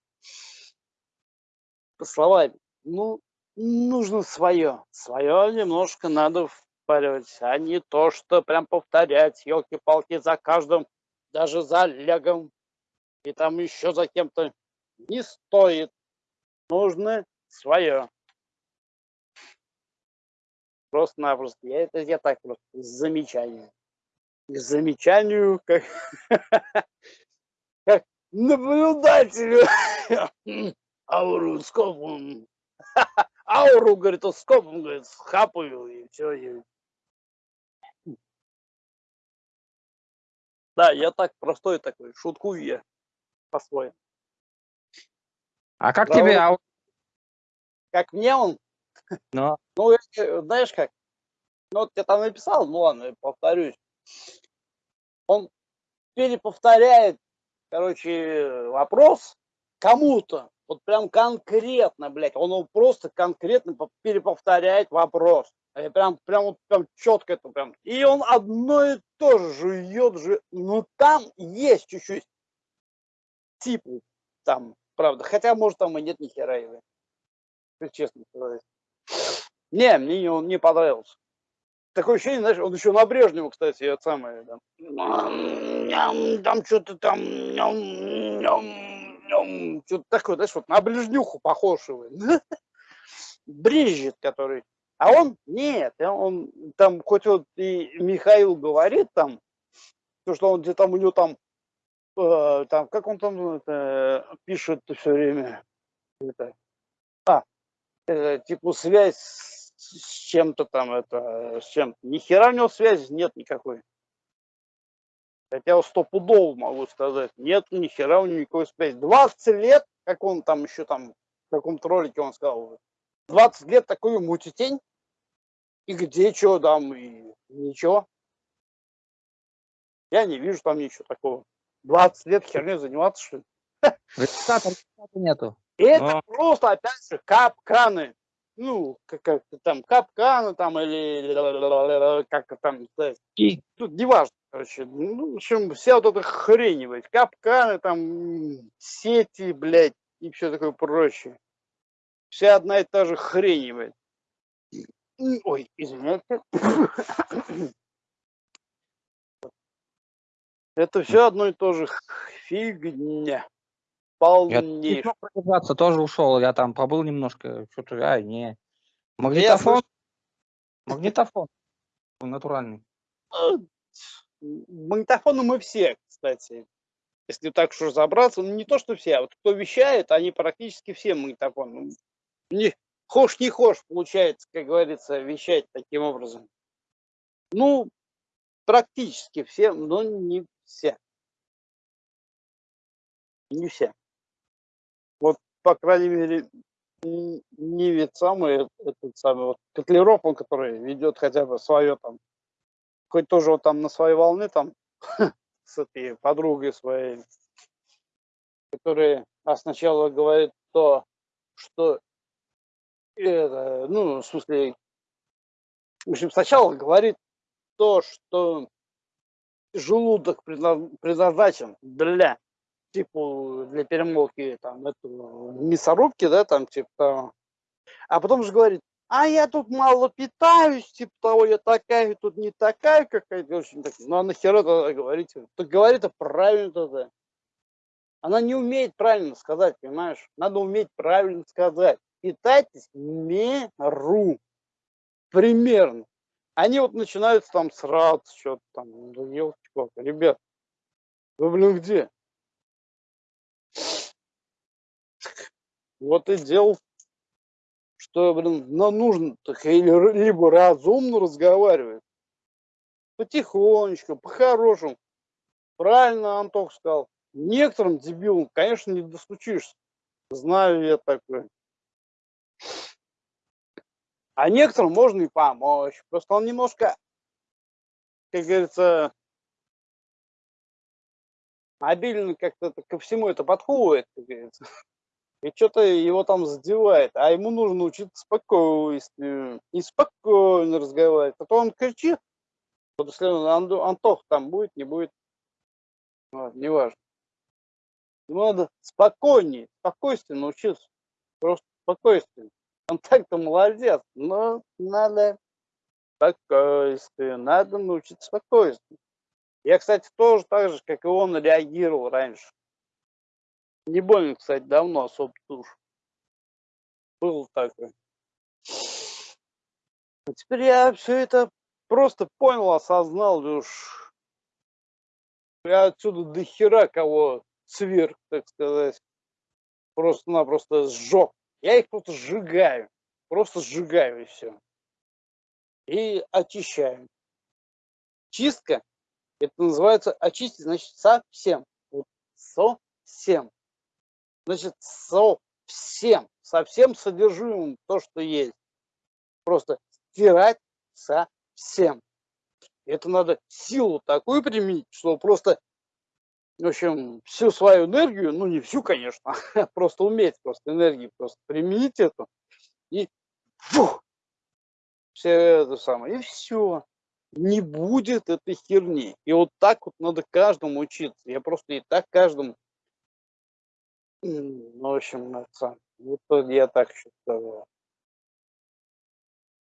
По словам, ну, нужно свое. Свое немножко надо впаривать, а не то, что прям повторять, елки-палки, за каждым, даже за Олегом и там еще за кем-то. Не стоит. Нужно свое. Просто-напросто. Я это я так просто замечание. К замечанию, как, как наблюдателю. Ауру скопом. Ауру, говорит, скопом, говорит, схапаю, и все. И... Да, я так простой такой, шутку я по-своему. А как Правда? тебе Как мне он, Ну, ну, э, знаешь как, ну, вот я там написал, ну ладно, я повторюсь. Он переповторяет, короче, вопрос кому-то, вот прям конкретно, блядь, он его просто конкретно по- переповторяет вопрос. Я прям, прям, вот, прям четко это прям. И он одно и то же жует же, ну там есть чуть-чуть типа там, правда. Хотя, может, там и нет ни хера его. Честно сказать. Не, мне не- он не понравился. Такое ощущение, знаешь, он еще на Брежнева, кстати, это самое, там, там что-то там, что-то такое, знаешь, вот на Брежнюху похож его. Брежет, который. А он нет, он там, хоть вот и Михаил говорит там, то, что он где-то там у него там, э, там, как он там это, пишет все время, это, э, типа связь с чем-то там, это, с чем-то. Ни хера у него связи нет никакой. Хотя стопудово могу сказать, нет ни хера у него никакой связи. 20 лет, как он там еще там, в каком-то ролике он сказал, 20 лет такой мутитень, и где что там, и ничего. Я не вижу там ничего такого. 20 лет херней заниматься, что ли? результата нету. Это Но- просто, опять же, капканы. Ну, как, как там, капканы там, или как там. И Тут неважно, короче. Ну, в общем, вся вот эта хрень, блядь. Капканы там, сети, блядь, и все такое прочее. Вся одна и та же хрень, блядь. Ой, извиняйте. Это все одно и то же фигня. Я не Полнейшая. смог продержаться, тоже ушел. Я там побыл немножко, что-то, ай, не. я Магнитофон, магнитофон натуральный. А, Магнитофоны мы все, кстати. Если так уж разобраться, ну не то, что все, а вот кто вещает, они практически все магнитофоны. Не, хошь не хошь, получается, как говорится, вещать таким образом. Ну, практически все, но не все. Не все. По крайней мере, не ведь самый этот самый вот Котлеров, он который ведет хотя бы свое там, хоть тоже вот там на своей волне там с этой подругой своей, которая а сначала говорит то, что это, ну, в смысле, в общем, сначала говорит то, что желудок предна- предназначен для типа для перемолки там эту мясорубки, да, там типа. А потом же говорит, а я тут мало питаюсь, типа того, я такая, тут не такая какая-то. Так, ну а нахера тогда говорить? Так говорит это правильно тогда. Она не умеет правильно сказать, понимаешь? Надо уметь правильно сказать. Питайтесь меру. Примерно. Они вот начинают там сраться, что-то там. Да елки ребят. Вы, блин, где? Вот и дело, что, блин, нам нужно так либо разумно разговаривать, потихонечку, по-хорошему. Правильно Антох сказал. Некоторым дебилам, конечно, не достучишься. Знаю я такое. А некоторым можно и помочь. Просто он немножко, как говорится, обильно как-то ко всему это подходит, как говорится. И что-то его там задевает. А ему нужно учиться спокойствию. И спокойно разговаривать. А то он кричит. Вот если он, Антох там будет, не будет. Вот, неважно. Ему надо спокойнее, спокойствие научиться. Просто спокойствие. Он так-то молодец, но надо спокойствие, надо научиться спокойствию. Я, кстати, тоже так же, как и он, реагировал раньше. Не больно, кстати, давно особо туш. Был такой. А теперь я все это просто понял, осознал, уж я отсюда до хера кого сверх, так сказать, просто-напросто сжег. Я их просто сжигаю, просто сжигаю и все. И очищаю. Чистка это называется очистить, значит, совсем. Вот, совсем. Значит, совсем. Совсем содержимым то, что есть. Просто стирать совсем. Это надо силу такую применить, что просто, в общем, всю свою энергию, ну не всю, конечно, просто уметь просто энергию просто применить эту и фух, все это самое, и все не будет этой херни. И вот так вот надо каждому учиться. Я просто и так каждому, ну, в общем, это, вот я так сказал.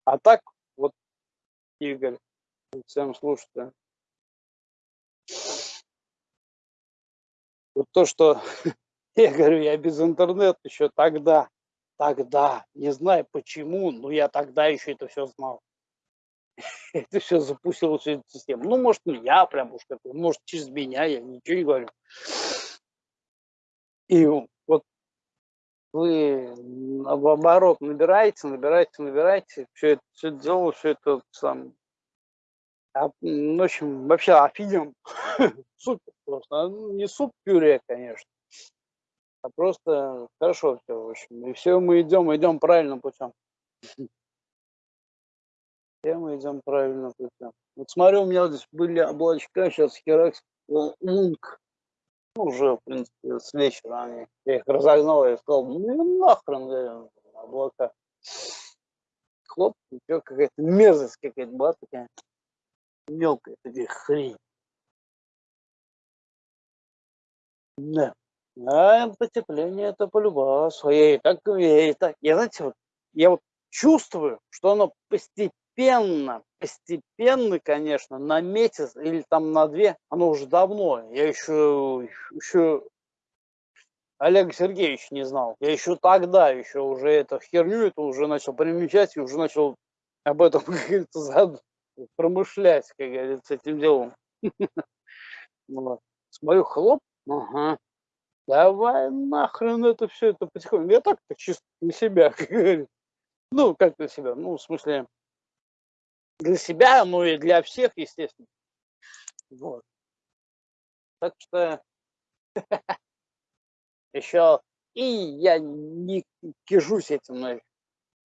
А так, вот, Игорь, всем слушайте. Вот то, что я говорю, я без интернета еще тогда, тогда, не знаю почему, но я тогда еще это все знал. это все запустило всю эту систему. Ну, может, не я прям уж может, через меня, я ничего не говорю. И вы в оборот набираете, набираете, набираете, все это, все это дело, все это сам. А, в общем, вообще офигенно. Супер просто. А, ну, не суп-пюре, конечно. А просто хорошо все, в общем. И все мы идем, идем правильным путем. Все мы идем правильно путем. Вот смотрю, у меня здесь были облачка, сейчас Херакс Лунг. Ну, уже, в принципе, с вечера они. Я их разогнал и сказал, ну нахрен, говорю, облака. Хлоп, еще какая-то мерзость какая-то была такая. Мелкая такая хрень. Да. А потепление это полюбас. Я и так, я и так. Я, знаете, вот, я вот чувствую, что оно постепенно постепенно, постепенно, конечно, на месяц или там на две, оно уже давно, я еще, еще Олега Сергеевича не знал. Я еще тогда, еще уже эту херню, это уже начал примечать и уже начал об этом, как говорится, промышлять, как говорится, этим делом. Смотрю, хлоп, ага, давай нахрен это все, это потихоньку. Я так-то чисто на себя, как говорится. Ну, как на себя, ну, в смысле, для себя, ну и для всех, естественно. Вот. Так что еще и я не кижусь этим, но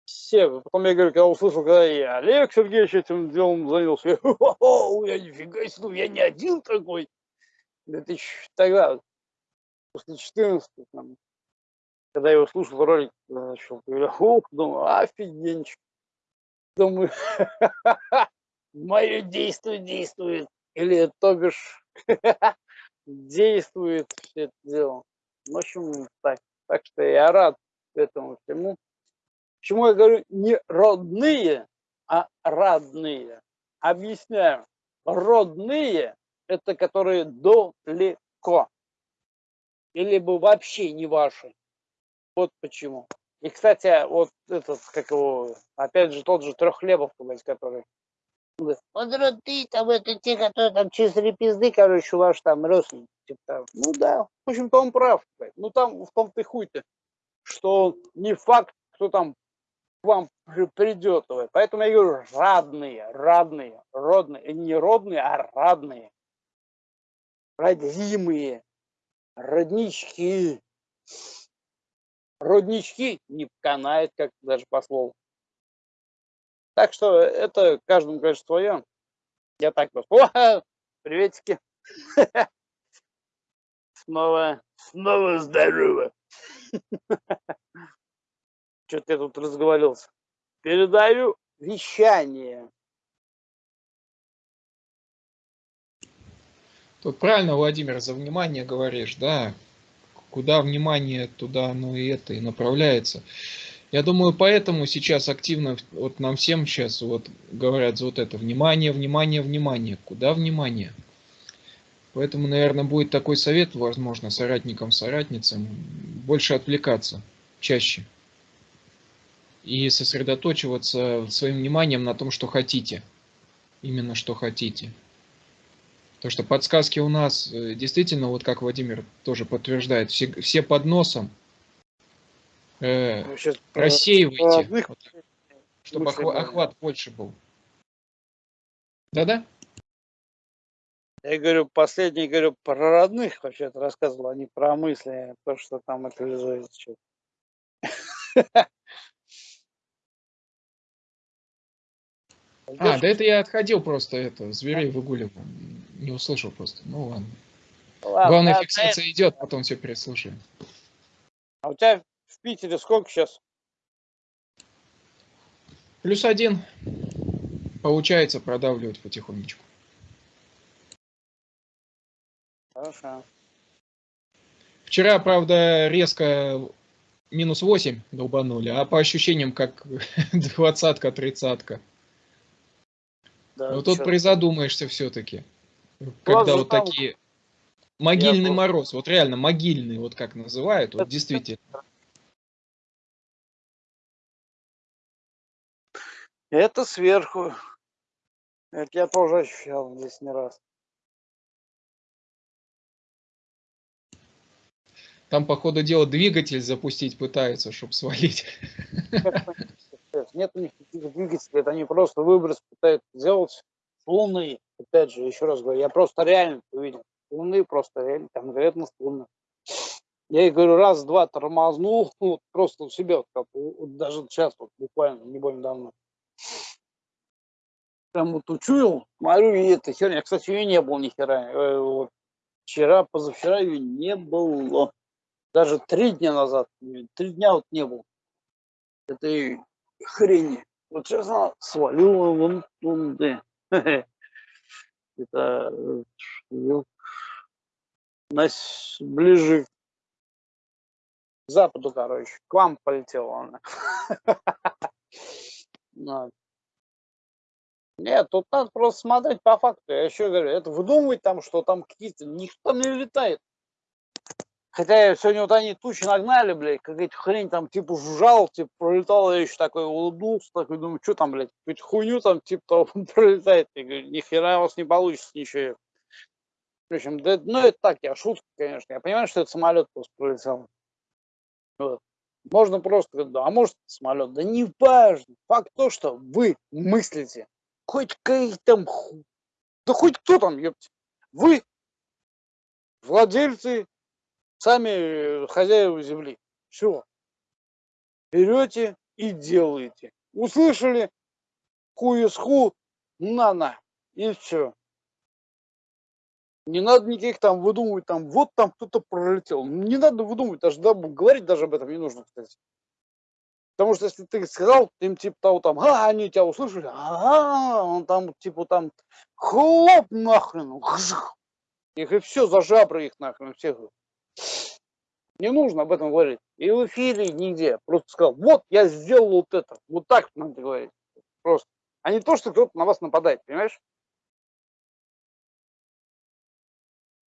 все. Потом я говорю, когда услышал, когда я Олег Сергеевич этим делом занялся, я, я нифига себе, ну я не один такой. Это еще тогда, после 14 там, когда я услышал ролик, начал, говорю, ох, думаю, офигенчик думаю, мое действие действует. Или, то бишь, действует все это дело. В общем, так. Так что я рад этому всему. Почему я говорю не родные, а родные? Объясняю. Родные – это которые далеко. Или бы вообще не ваши. Вот почему. И, кстати, вот этот, как его, опять же, тот же Трехлебов, который вот ты там, это те, которые там через три пизды, короче, ваш там родственник. Типа, ну да, в общем-то он прав. Ну там в том-то и хуй-то, что не факт, кто там к вам придет. Поэтому я говорю, родные, родные, родные, не родные, а родные. Родимые, роднички роднички не канает, как даже по слову. Так что это каждому, конечно, свое. Я так просто. О, приветики. Снова, снова здорово. Что-то я тут разговаривался. Передаю вещание. Тут правильно, Владимир, за внимание говоришь, да. Куда внимание, туда оно и это и направляется. Я думаю, поэтому сейчас активно, вот нам всем сейчас вот говорят за вот это, внимание, внимание, внимание. Куда внимание? Поэтому, наверное, будет такой совет, возможно, соратникам, соратницам, больше отвлекаться чаще. И сосредоточиваться своим вниманием на том, что хотите. Именно что хотите. Потому что подсказки у нас э, действительно, вот как Владимир тоже подтверждает, все, все под носом. Э, рассеивайте, вот, чтобы охват, охват больше был. Да-да? Я говорю, последний, говорю, про родных вообще-то рассказывал, а не про мысли, то, что там это А, да это я отходил просто, это, зверей выгуливал. Не услышал просто. Ну ладно. ладно Главное, а фиксация ты... идет, потом все переслушаем. А у тебя в Питере сколько сейчас? Плюс один. Получается продавливать потихонечку. Хорошо. Вчера, правда, резко минус 8 долбанули, а по ощущениям как двадцатка, тридцатка. Да, вот тут призадумаешься все-таки. Когда вот там... такие... Могильный Я мороз, вот реально могильный, вот как называют, вот действительно. Это сверху. Это я тоже ощущал здесь не раз. Там, по ходу дела, двигатель запустить пытаются, чтобы свалить. Нет у них никаких двигателей, это они просто выброс пытаются сделать с Луны. Опять же, еще раз говорю, я просто реально увидел. Луны просто реально, конкретно с Луны. Я ей говорю, раз-два тормознул, вот просто у себя, вот, как, вот, даже сейчас, вот, буквально, не больно давно. Прям вот учуял, смотрю, и это херня. Кстати, ее не было ни хера. Э, вот, вчера, позавчера ее не было даже три дня назад, три дня вот не было этой хрени. Вот сейчас она свалила вон туда. Это э, нас ближе к западу, короче, к вам полетела она. Нет, тут надо просто смотреть по факту. Я еще говорю, это выдумывать там, что там какие-то... Никто не летает. Хотя сегодня вот они тучи нагнали, блядь, какая-то хрень там типа жужжал, типа пролетал, я еще такой улыбнулся, такой думаю, что там, блядь, какую-то хуйню там типа того пролетает. Я говорю, нихера у вас не получится ничего. В общем, да, ну это так, я шутка, конечно. Я понимаю, что это самолет просто пролетел. Вот. Можно просто, да, а может самолет, да не важно. Факт то, что вы мыслите, хоть какие там, да хоть кто там, ёпте, вы владельцы сами хозяева земли. Все. Берете и делаете. Услышали? Ху на-на. И все. Не надо никаких там выдумывать, там, вот там кто-то пролетел. Не надо выдумывать, даже да, говорить даже об этом не нужно, кстати. Потому что если ты сказал им типа того там, а, они тебя услышали, ага, он там типа там хлоп нахрен, их и все, за жабры их нахрен всех. Не нужно об этом говорить. И в эфире нигде. Просто сказал, вот я сделал вот это. Вот так надо говорить. Просто. А не то, что кто-то на вас нападает, понимаешь?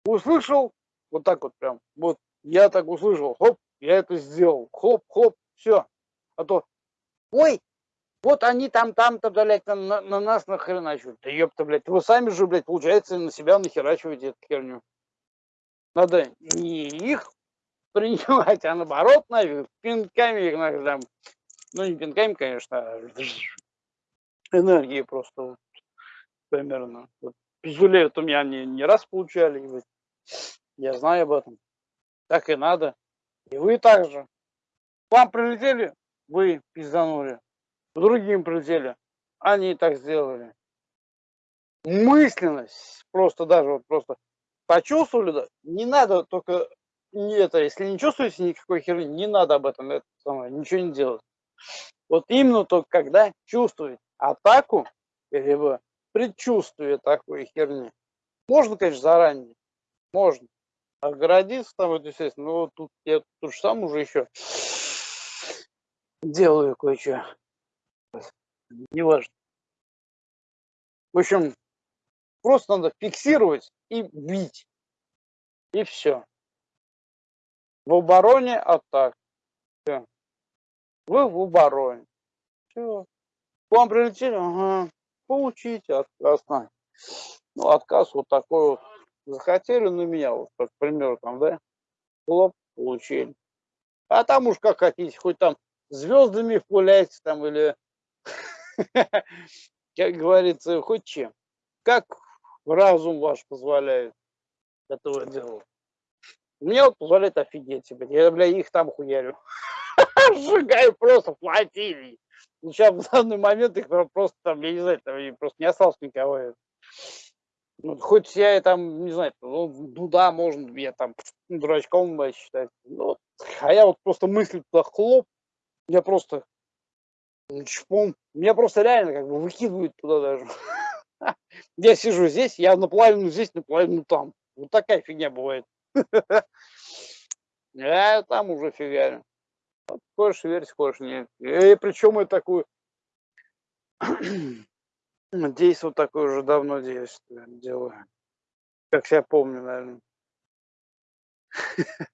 Услышал, вот так вот прям. Вот я так услышал, хоп, я это сделал. Хоп, хоп, все. А то, ой, вот они там, там-то, блядь, на, на нас нахреначивают. Да ёпта, блядь, вы сами же, блядь, получается, на себя нахерачиваете эту херню. Надо не их принимать, а наоборот, нафиг, пинками их там, ну не пинками, конечно, а энергии просто вот, примерно. Вот, пиздюлей вот у меня не, не раз получали, вот, я знаю об этом. Так и надо. И вы также. Вам прилетели, вы пизданули. Другим прилетели. они так сделали. Мысленность, просто даже вот просто почувствовали, да, не надо только не это, если не чувствуете никакой херни, не надо об этом это самое, ничего не делать. Вот именно только когда чувствуете атаку, либо предчувствие такой херни, можно, конечно, заранее, можно оградиться там, вот, естественно, но вот тут я тут же сам уже еще делаю кое-что. Неважно. В общем, просто надо фиксировать и бить. И все. В обороне атак. Все. Вы в обороне. Все. К вам прилетели, ага, получите отказ. Ну, отказ вот такой вот. Захотели на меня, вот, как, к там, да, хлоп, получили. А там уж как хотите, хоть там звездами пуляйте там или, как говорится, хоть чем. Как разум ваш позволяет этого делать. Мне вот позволяет офигеть себе. Я, бля, их там хуярю. Сжигаю просто флотилии. Сейчас в данный момент их просто там, я не знаю, там просто не осталось никого. Ну, хоть я и там, не знаю, ну, ну да, можно я там дурачком считать. Ну, а я вот просто мысль туда хлоп, я просто чпом, меня просто реально как бы выкидывают туда даже. Я сижу здесь, я наполовину здесь, наполовину там. Вот такая фигня бывает. Я там уже фигарю. Вот, хочешь верить, хочешь нет. И причем я такую действие такое уже давно действие делаю. Как я помню, наверное.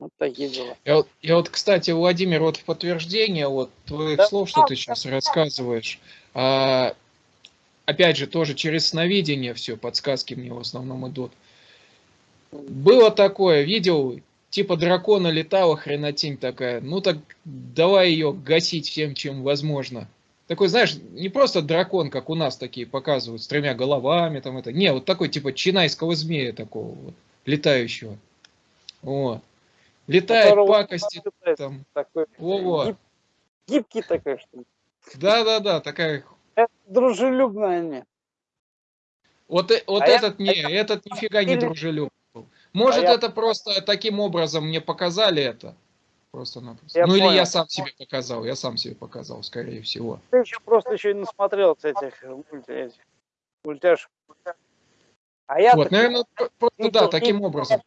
Вот такие дела. Я, вот, я вот, кстати, Владимир, вот в подтверждение вот твоих да, слов, что ты сейчас рассказываешь, а, опять же, тоже через сновидение все, подсказки мне в основном идут. Было такое, видел, типа дракона летала, хренотень такая, ну так давай ее гасить всем, чем возможно. Такой, знаешь, не просто дракон, как у нас такие показывают, с тремя головами, там это. Не, вот такой типа чинайского змея такого вот, летающего. Вот. Летает Которого пакости там. Такой, Во гиб, гибкий такой, что ли? Да, да, да, такая. Это дружелюбная они. Вот, э, вот а этот я, не, этот нифига не дружелюбный. Может, а это я... просто таким образом мне показали это. Просто-напросто. Ну понял. или я сам себе показал, я сам себе показал, скорее всего. Ты еще просто еще и насмотрелся этих, этих мультяшек. А я вот, наверное, просто, да, таким образом.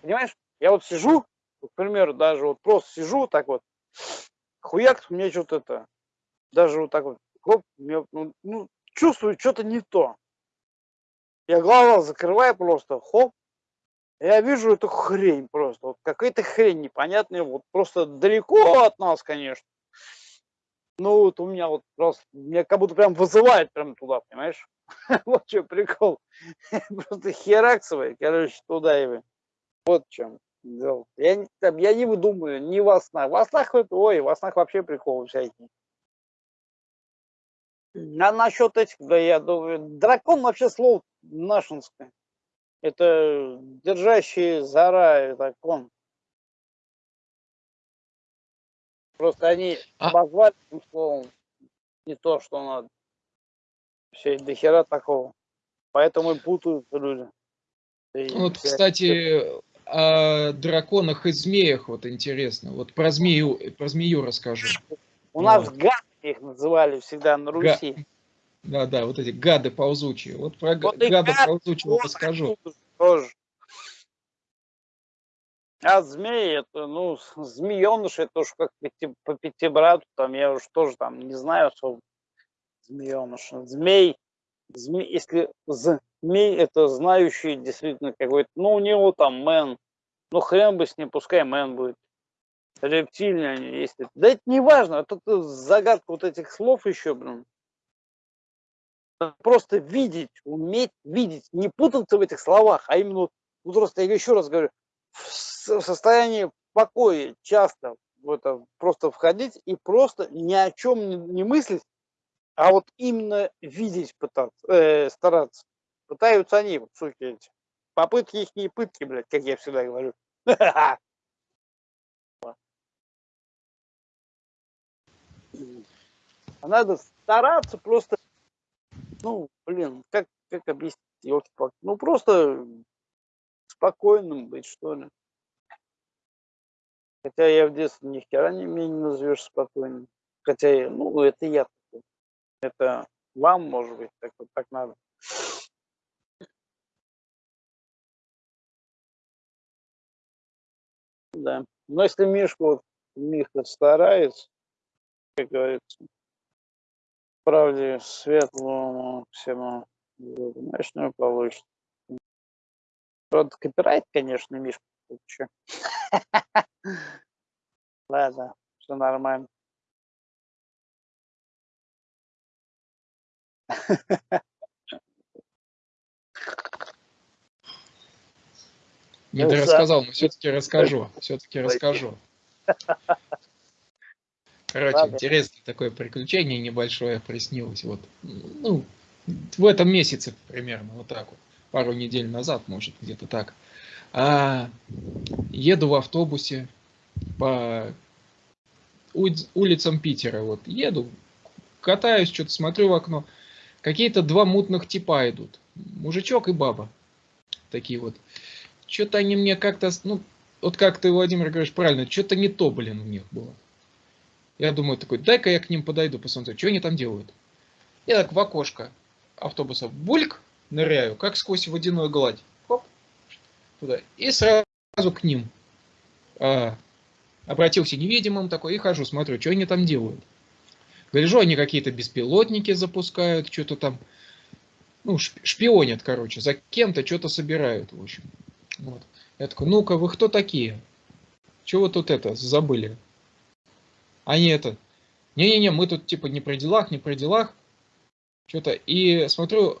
Понимаешь, я вот сижу, к примеру, даже вот просто сижу так вот, хуяк, мне что-то это, даже вот так вот, хоп, мне, ну, ну, чувствую что-то не то. Я глаза закрываю просто, хоп, я вижу эту хрень просто, вот какая-то хрень непонятная, вот просто далеко от нас, конечно. Ну вот у меня вот просто, меня как будто прям вызывает прям туда, понимаешь? Вот что прикол. Просто хераксовый, короче, туда и. Вот в чем дело. Я, там, я не выдумываю, не во снах. Во снах, ой, во снах вообще приколы всякие. А насчет этих, да я думаю, дракон вообще слово нашинское. Это держащий зара, это кон. Просто они а... обозвали этим словом не то, что надо. Все, до хера такого. Поэтому и путаются люди. И вот, вся... кстати, о драконах и змеях вот интересно. Вот про змею, про змею расскажу. У вот. нас гады их называли всегда на Руси. Да, да, вот эти гады ползучие. Вот про вот гада ползучего расскажу. Тоже. А змеи, это, ну, змееныш, это уж как по пятибрату, там, я уж тоже там не знаю особо змееныш. Змей, змей, если змей, это знающий действительно какой-то, ну, у него там мэн, ну, хрен бы с ним, пускай мэн будет. Рептильные они, если... Да это не важно, это загадка вот этих слов еще, блин просто видеть, уметь видеть, не путаться в этих словах, а именно, ну просто я еще раз говорю, в состоянии покоя часто в это просто входить и просто ни о чем не, не мыслить, а вот именно видеть пытаться, э, стараться. Пытаются они, вот, суки эти. Попытки их не пытки, блядь, как я всегда говорю. А надо стараться просто, ну, блин, как, как объяснить, ну, просто спокойным быть, что ли. Хотя я в детстве ни хера не, меня не назовешь спокойным. Хотя, ну, это я такой. Это вам, может быть, так вот так надо. Да. Но если Мишка, вот, Миха старается, как говорится, правде светлому всему, знаешь, ну получится. Правда, копирайт, конечно, Мишка. Ладно, все нормально. Не ты рассказал, но все-таки расскажу. Все-таки расскажу. Короче, Ладно. интересное такое приключение небольшое приснилось. Вот, ну, в этом месяце примерно, вот так вот. Пару недель назад, может, где-то так. А, еду в автобусе по улицам Питера. Вот еду, катаюсь, что-то смотрю в окно. Какие-то два мутных типа идут. Мужичок и баба. Такие вот. Что-то они мне как-то, ну, вот как ты, Владимир, говоришь правильно, что-то не то, блин, у них было. Я думаю, такой, дай-ка я к ним подойду, посмотрю, что они там делают. Я так в окошко автобуса бульк ныряю, как сквозь водяную гладь. Хоп, туда. И сразу к ним. А, обратился невидимым такой и хожу, смотрю, что они там делают. Гляжу, они какие-то беспилотники запускают, что-то там, ну, шпионят, короче, за кем-то что-то собирают, в общем. Вот. Я такой, ну-ка, вы кто такие? Чего вы тут это, забыли? Они это, не-не-не, мы тут типа не при делах, не при делах. Что-то, и смотрю,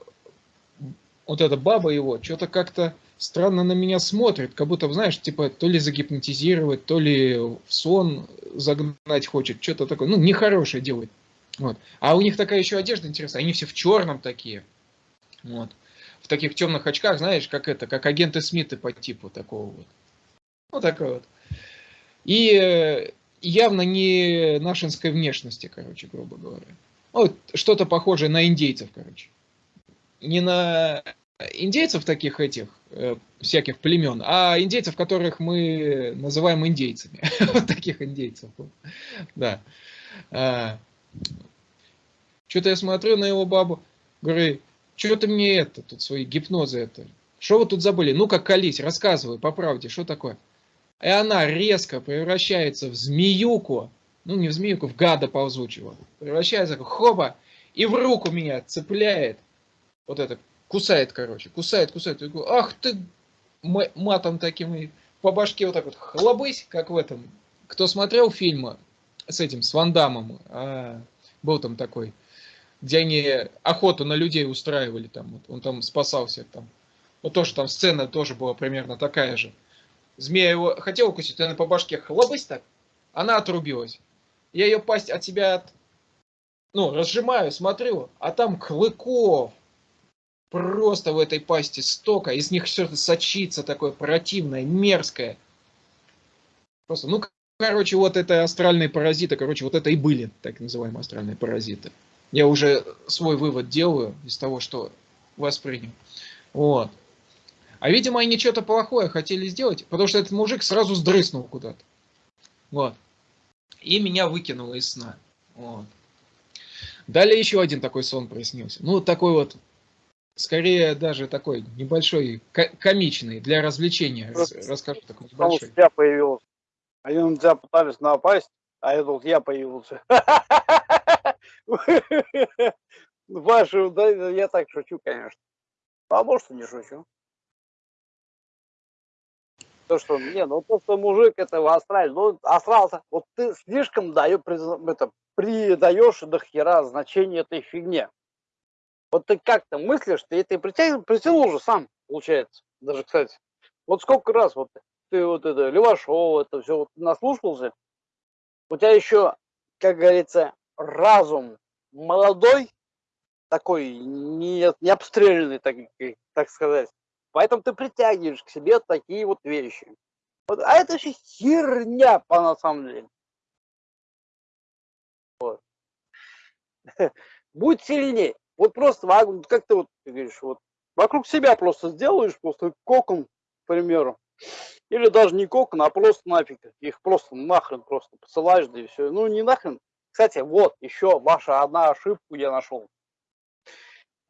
вот эта баба его, что-то как-то странно на меня смотрит, как будто, знаешь, типа то ли загипнотизировать, то ли в сон загнать хочет, что-то такое, ну, нехорошее делает. Вот. А у них такая еще одежда интересная, они все в черном такие. Вот. В таких темных очках, знаешь, как это, как агенты Смиты по типу такого вот. Вот такой вот. И э, явно не нашинской внешности, короче, грубо говоря. Вот что-то похожее на индейцев, короче. Не на индейцев таких этих, э, всяких племен, а индейцев, которых мы называем индейцами. вот таких индейцев. Да. А, что-то я смотрю на его бабу, говорю, что ты мне это, тут свои гипнозы это. Что вы тут забыли? Ну-ка, колись, рассказывай по правде, что такое? И она резко превращается в змеюку, ну не в змеюку, в гада ползучего. Превращается, хоба, и в руку меня цепляет. Вот это, кусает, короче, кусает, кусает. Я говорю, ах ты, матом таким, по башке вот так вот хлобысь, как в этом. Кто смотрел фильмы с этим, с Вандамом, а, был там такой, где они охоту на людей устраивали, там, вот, он там спасался, там. Вот тоже там сцена тоже была примерно такая же. Змея его хотел укусить, она по башке хлобысь так, она отрубилась. Я ее пасть от себя от... ну, разжимаю, смотрю, а там клыков. Просто в этой пасти стока, из них что-то сочится такое противное, мерзкое. Просто, ну, короче, вот это астральные паразиты, короче, вот это и были так называемые астральные паразиты. Я уже свой вывод делаю из того, что воспринял. Вот. А видимо, они что-то плохое хотели сделать, потому что этот мужик сразу сдрыснул куда-то. Вот. И меня выкинуло из сна. Вот. Далее еще один такой сон приснился. Ну, такой вот, скорее даже такой небольшой, комичный, для развлечения. Расскажу такой небольшой. Я появился. Они на тебя пытались напасть, а я тут я появился. Вашу, да, я так шучу, конечно. А может не шучу. То, что, не, ну то, что мужик этого астраль, ну, астрал вот ты слишком даешь, это, придаешь до хера значение этой фигне. Вот ты как-то мыслишь, ты это притянул, притянул уже сам, получается. Даже, кстати. Вот сколько раз вот ты вот это, Левашов, это все вот наслушался, у тебя еще, как говорится, разум молодой, такой не, не обстрелянный, так, так сказать. Поэтому ты притягиваешь к себе такие вот вещи. Вот, а это же херня по на самом деле. Вот. будь сильнее. Вот просто, как ты вот ты говоришь, вот вокруг себя просто сделаешь, просто кокон, к примеру. Или даже не кокон, а просто нафиг. Их просто нахрен просто посылаешь, да и все. Ну, не нахрен. Кстати, вот еще ваша одна ошибку я нашел.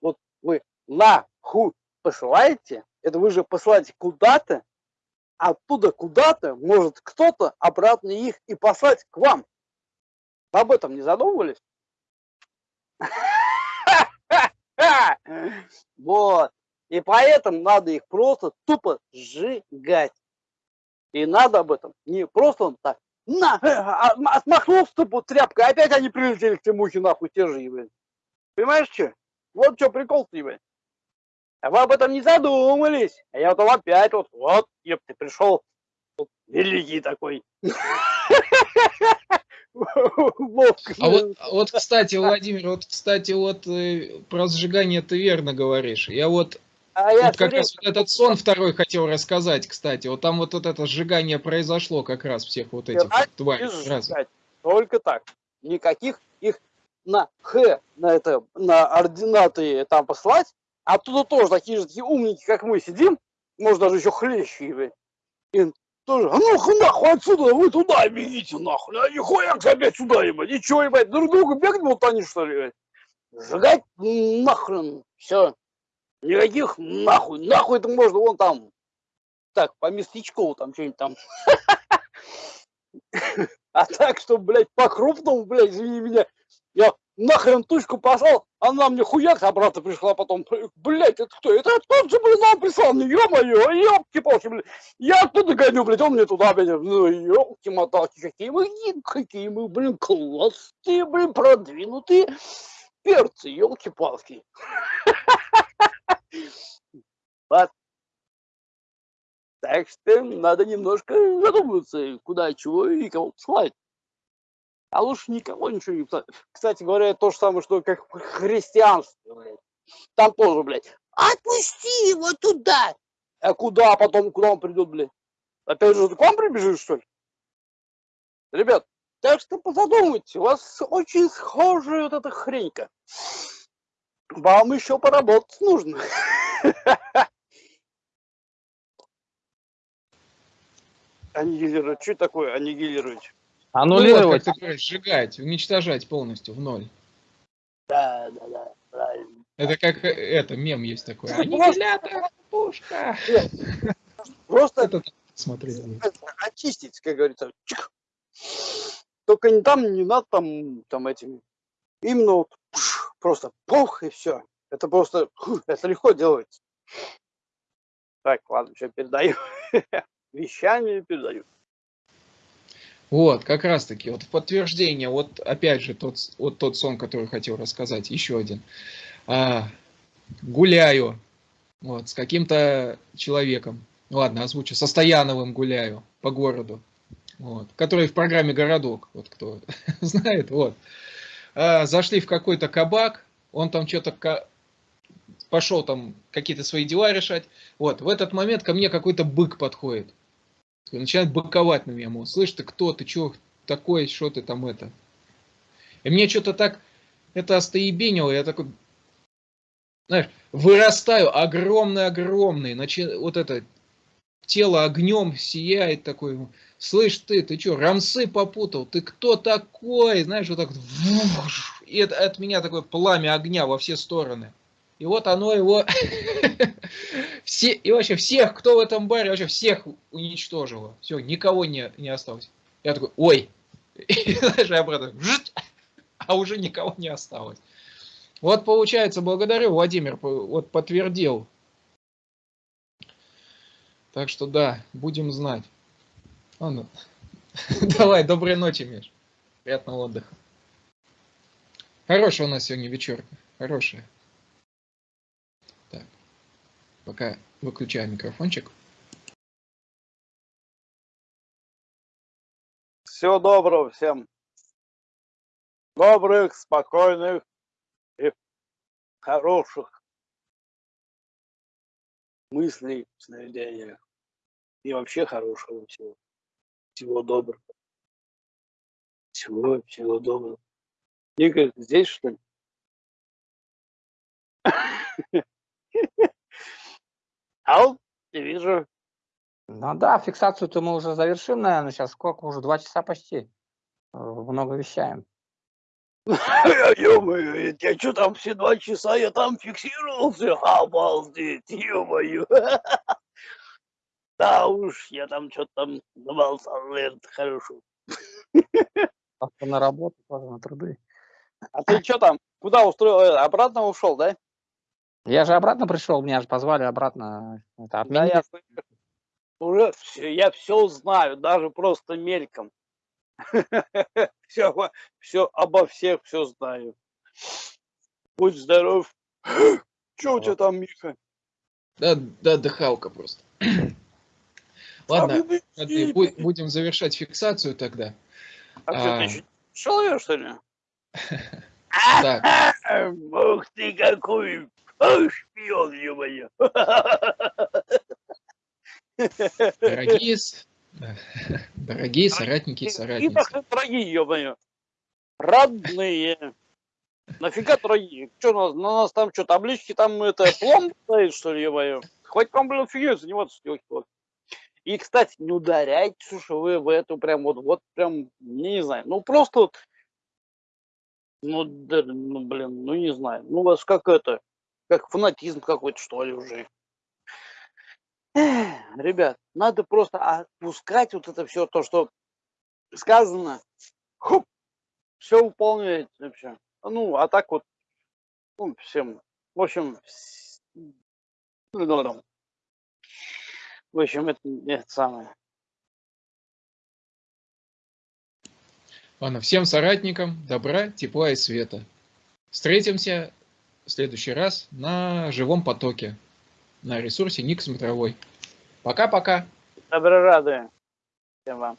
Вот вы на ху посылаете, это вы же посылаете куда-то, оттуда куда-то может кто-то обратно их и послать к вам. Об этом не задумывались? Вот. И поэтому надо их просто тупо сжигать. И надо об этом не просто так, на, а, отмахнулся тупо тряпкой, опять они прилетели к Тимухе нахуй, те же, блин. Понимаешь, что? Вот что прикол-то, блин. А вы об этом не задумались. А я вот опять вот, вот, ты пришел, вот, великий такой. А вот, вот, кстати, Владимир, вот, кстати, вот э, про сжигание ты верно говоришь. Я вот а вот я как раз вот этот сон второй хотел рассказать, кстати. Вот там вот, вот это сжигание произошло как раз всех вот этих вот тварей. Только так. Никаких их на Х, на это, на ординаты там послать, а оттуда тоже такие же такие умники, как мы сидим, может даже еще хлещи, и тоже, а ну нахуй отсюда, вы туда бегите нахуй, а нихуя опять сюда, ебать, ничего, ебать, друг другу бегать вот они что ли, ебать. Сжигать нахрен, все. Никаких нахуй, нахуй это можно вон там, так, по местечку там что-нибудь там. А так, что, блядь, по-крупному, блядь, извини меня, я нахрен тучку послал, она мне хуяк обратно пришла потом. Блять, это кто? Это тот же, блин, нам прислал мне, ё-моё, ёпки-палки, блядь. Я оттуда гоню, блядь, он мне туда, блядь, ну, ёпки-моталки, какие мы, какие мы, блин, классные, блин, продвинутые перцы, ёлки-палки. Так что надо немножко задуматься, куда, чего и кого слать. А лучше никого ничего не писать. Кстати говоря, то же самое, что как христианство, блядь. Там тоже, блядь, отпусти его туда. А куда потом, куда он придет, блядь? Опять же, к вам прибежишь, что ли? Ребят, так что позадумайтесь, у вас очень схожая вот эта хренька. Вам еще поработать нужно. Аннигилировать. Что такое аннигилировать? Аннулировать. Ну, вот, сжигать, уничтожать полностью в ноль. Да, да, да, правильно. Это как это, мем есть такой. Аннигилятор, пушка. Просто это, смотреть. очистить, как говорится. Только не там, не надо там, там этим. Именно вот просто пух и все. Это просто, это легко делается. Так, ладно, все передаю. Вещами передаю. Вот, как раз таки, вот в подтверждение, вот опять же тот, вот тот сон, который хотел рассказать, еще один. А, гуляю вот, с каким-то человеком, ладно, озвучу, со Стояновым гуляю по городу, вот, который в программе «Городок», вот кто знает, вот. А, зашли в какой-то кабак, он там что-то пошел там какие-то свои дела решать, вот, в этот момент ко мне какой-то бык подходит, начинает быковать на меня, мол, слышь, ты кто, ты что такой, что ты там это. И мне что-то так это остоебенило, я такой, знаешь, вырастаю огромный-огромный, начи... вот это тело огнем сияет такой, слышь ты, ты что, рамсы попутал, ты кто такой, знаешь, вот так, и это, от меня такое пламя огня во все стороны. И вот оно его, все, и вообще всех, кто в этом баре, вообще всех уничтожило. Все, никого не, не осталось. Я такой, ой. И даже обратно, а уже никого не осталось. Вот получается, благодарю, Владимир, вот подтвердил. Так что да, будем знать. Ладно. Давай, доброй ночи, Миш. Приятного отдыха. Хорошая у нас сегодня вечерка. Хорошая. Пока выключаю микрофончик. Всего доброго всем. Добрых, спокойных и хороших мыслей, сновидения. И вообще хорошего всего. Всего доброго. Всего, всего доброго. Игорь, здесь что ли? А я вижу, Ну да, фиксацию-то мы уже завершим, наверное, сейчас. Сколько уже? Два часа почти. Э, Много вещаем. ё-моё, я что там все два часа, я там фиксировался, обалдеть, ё-моё. Да уж, я там что-то там заболтал, наверное, хорошо. На работу, на труды. А ты что там, куда устроил, э, обратно ушел, да? Я же обратно пришел, меня же позвали обратно. Это Да, я уже все, я все знаю, даже просто мельком. Все, все обо всех все знаю. Будь здоров. Че у тебя там, Миха? Да, да, дыхалка просто. Ладно, А будем завершать фиксацию тогда. А что, а. ты ещё человек, что ли? Так, Ух ты какой! Ой, шпион, ё-моё! дорогие, дорогие соратники и И соратницы. нахрен дорогие, ё-моё! Родные! Нафига дорогие? Что у нас, на нас там что, таблички, там это пломба стоит, что ли, ё-моё? Хватит вам, блин, фигней заниматься, ёлки И, кстати, не ударяйте, что вы в эту прям вот, вот прям, не знаю, ну просто вот, ну, да, ну, блин, ну не знаю, ну у вас как это, как фанатизм какой-то, что ли, уже. Эх, Ребят, надо просто отпускать вот это все, то, что сказано, хоп, все выполняете вообще. Ну, а так вот, ну, всем, в общем, в общем, это, это самое. Ладно, всем соратникам добра, тепла и света. Встретимся следующий раз на живом потоке на ресурсе Ник Смотровой. Пока-пока. Добро рады всем вам.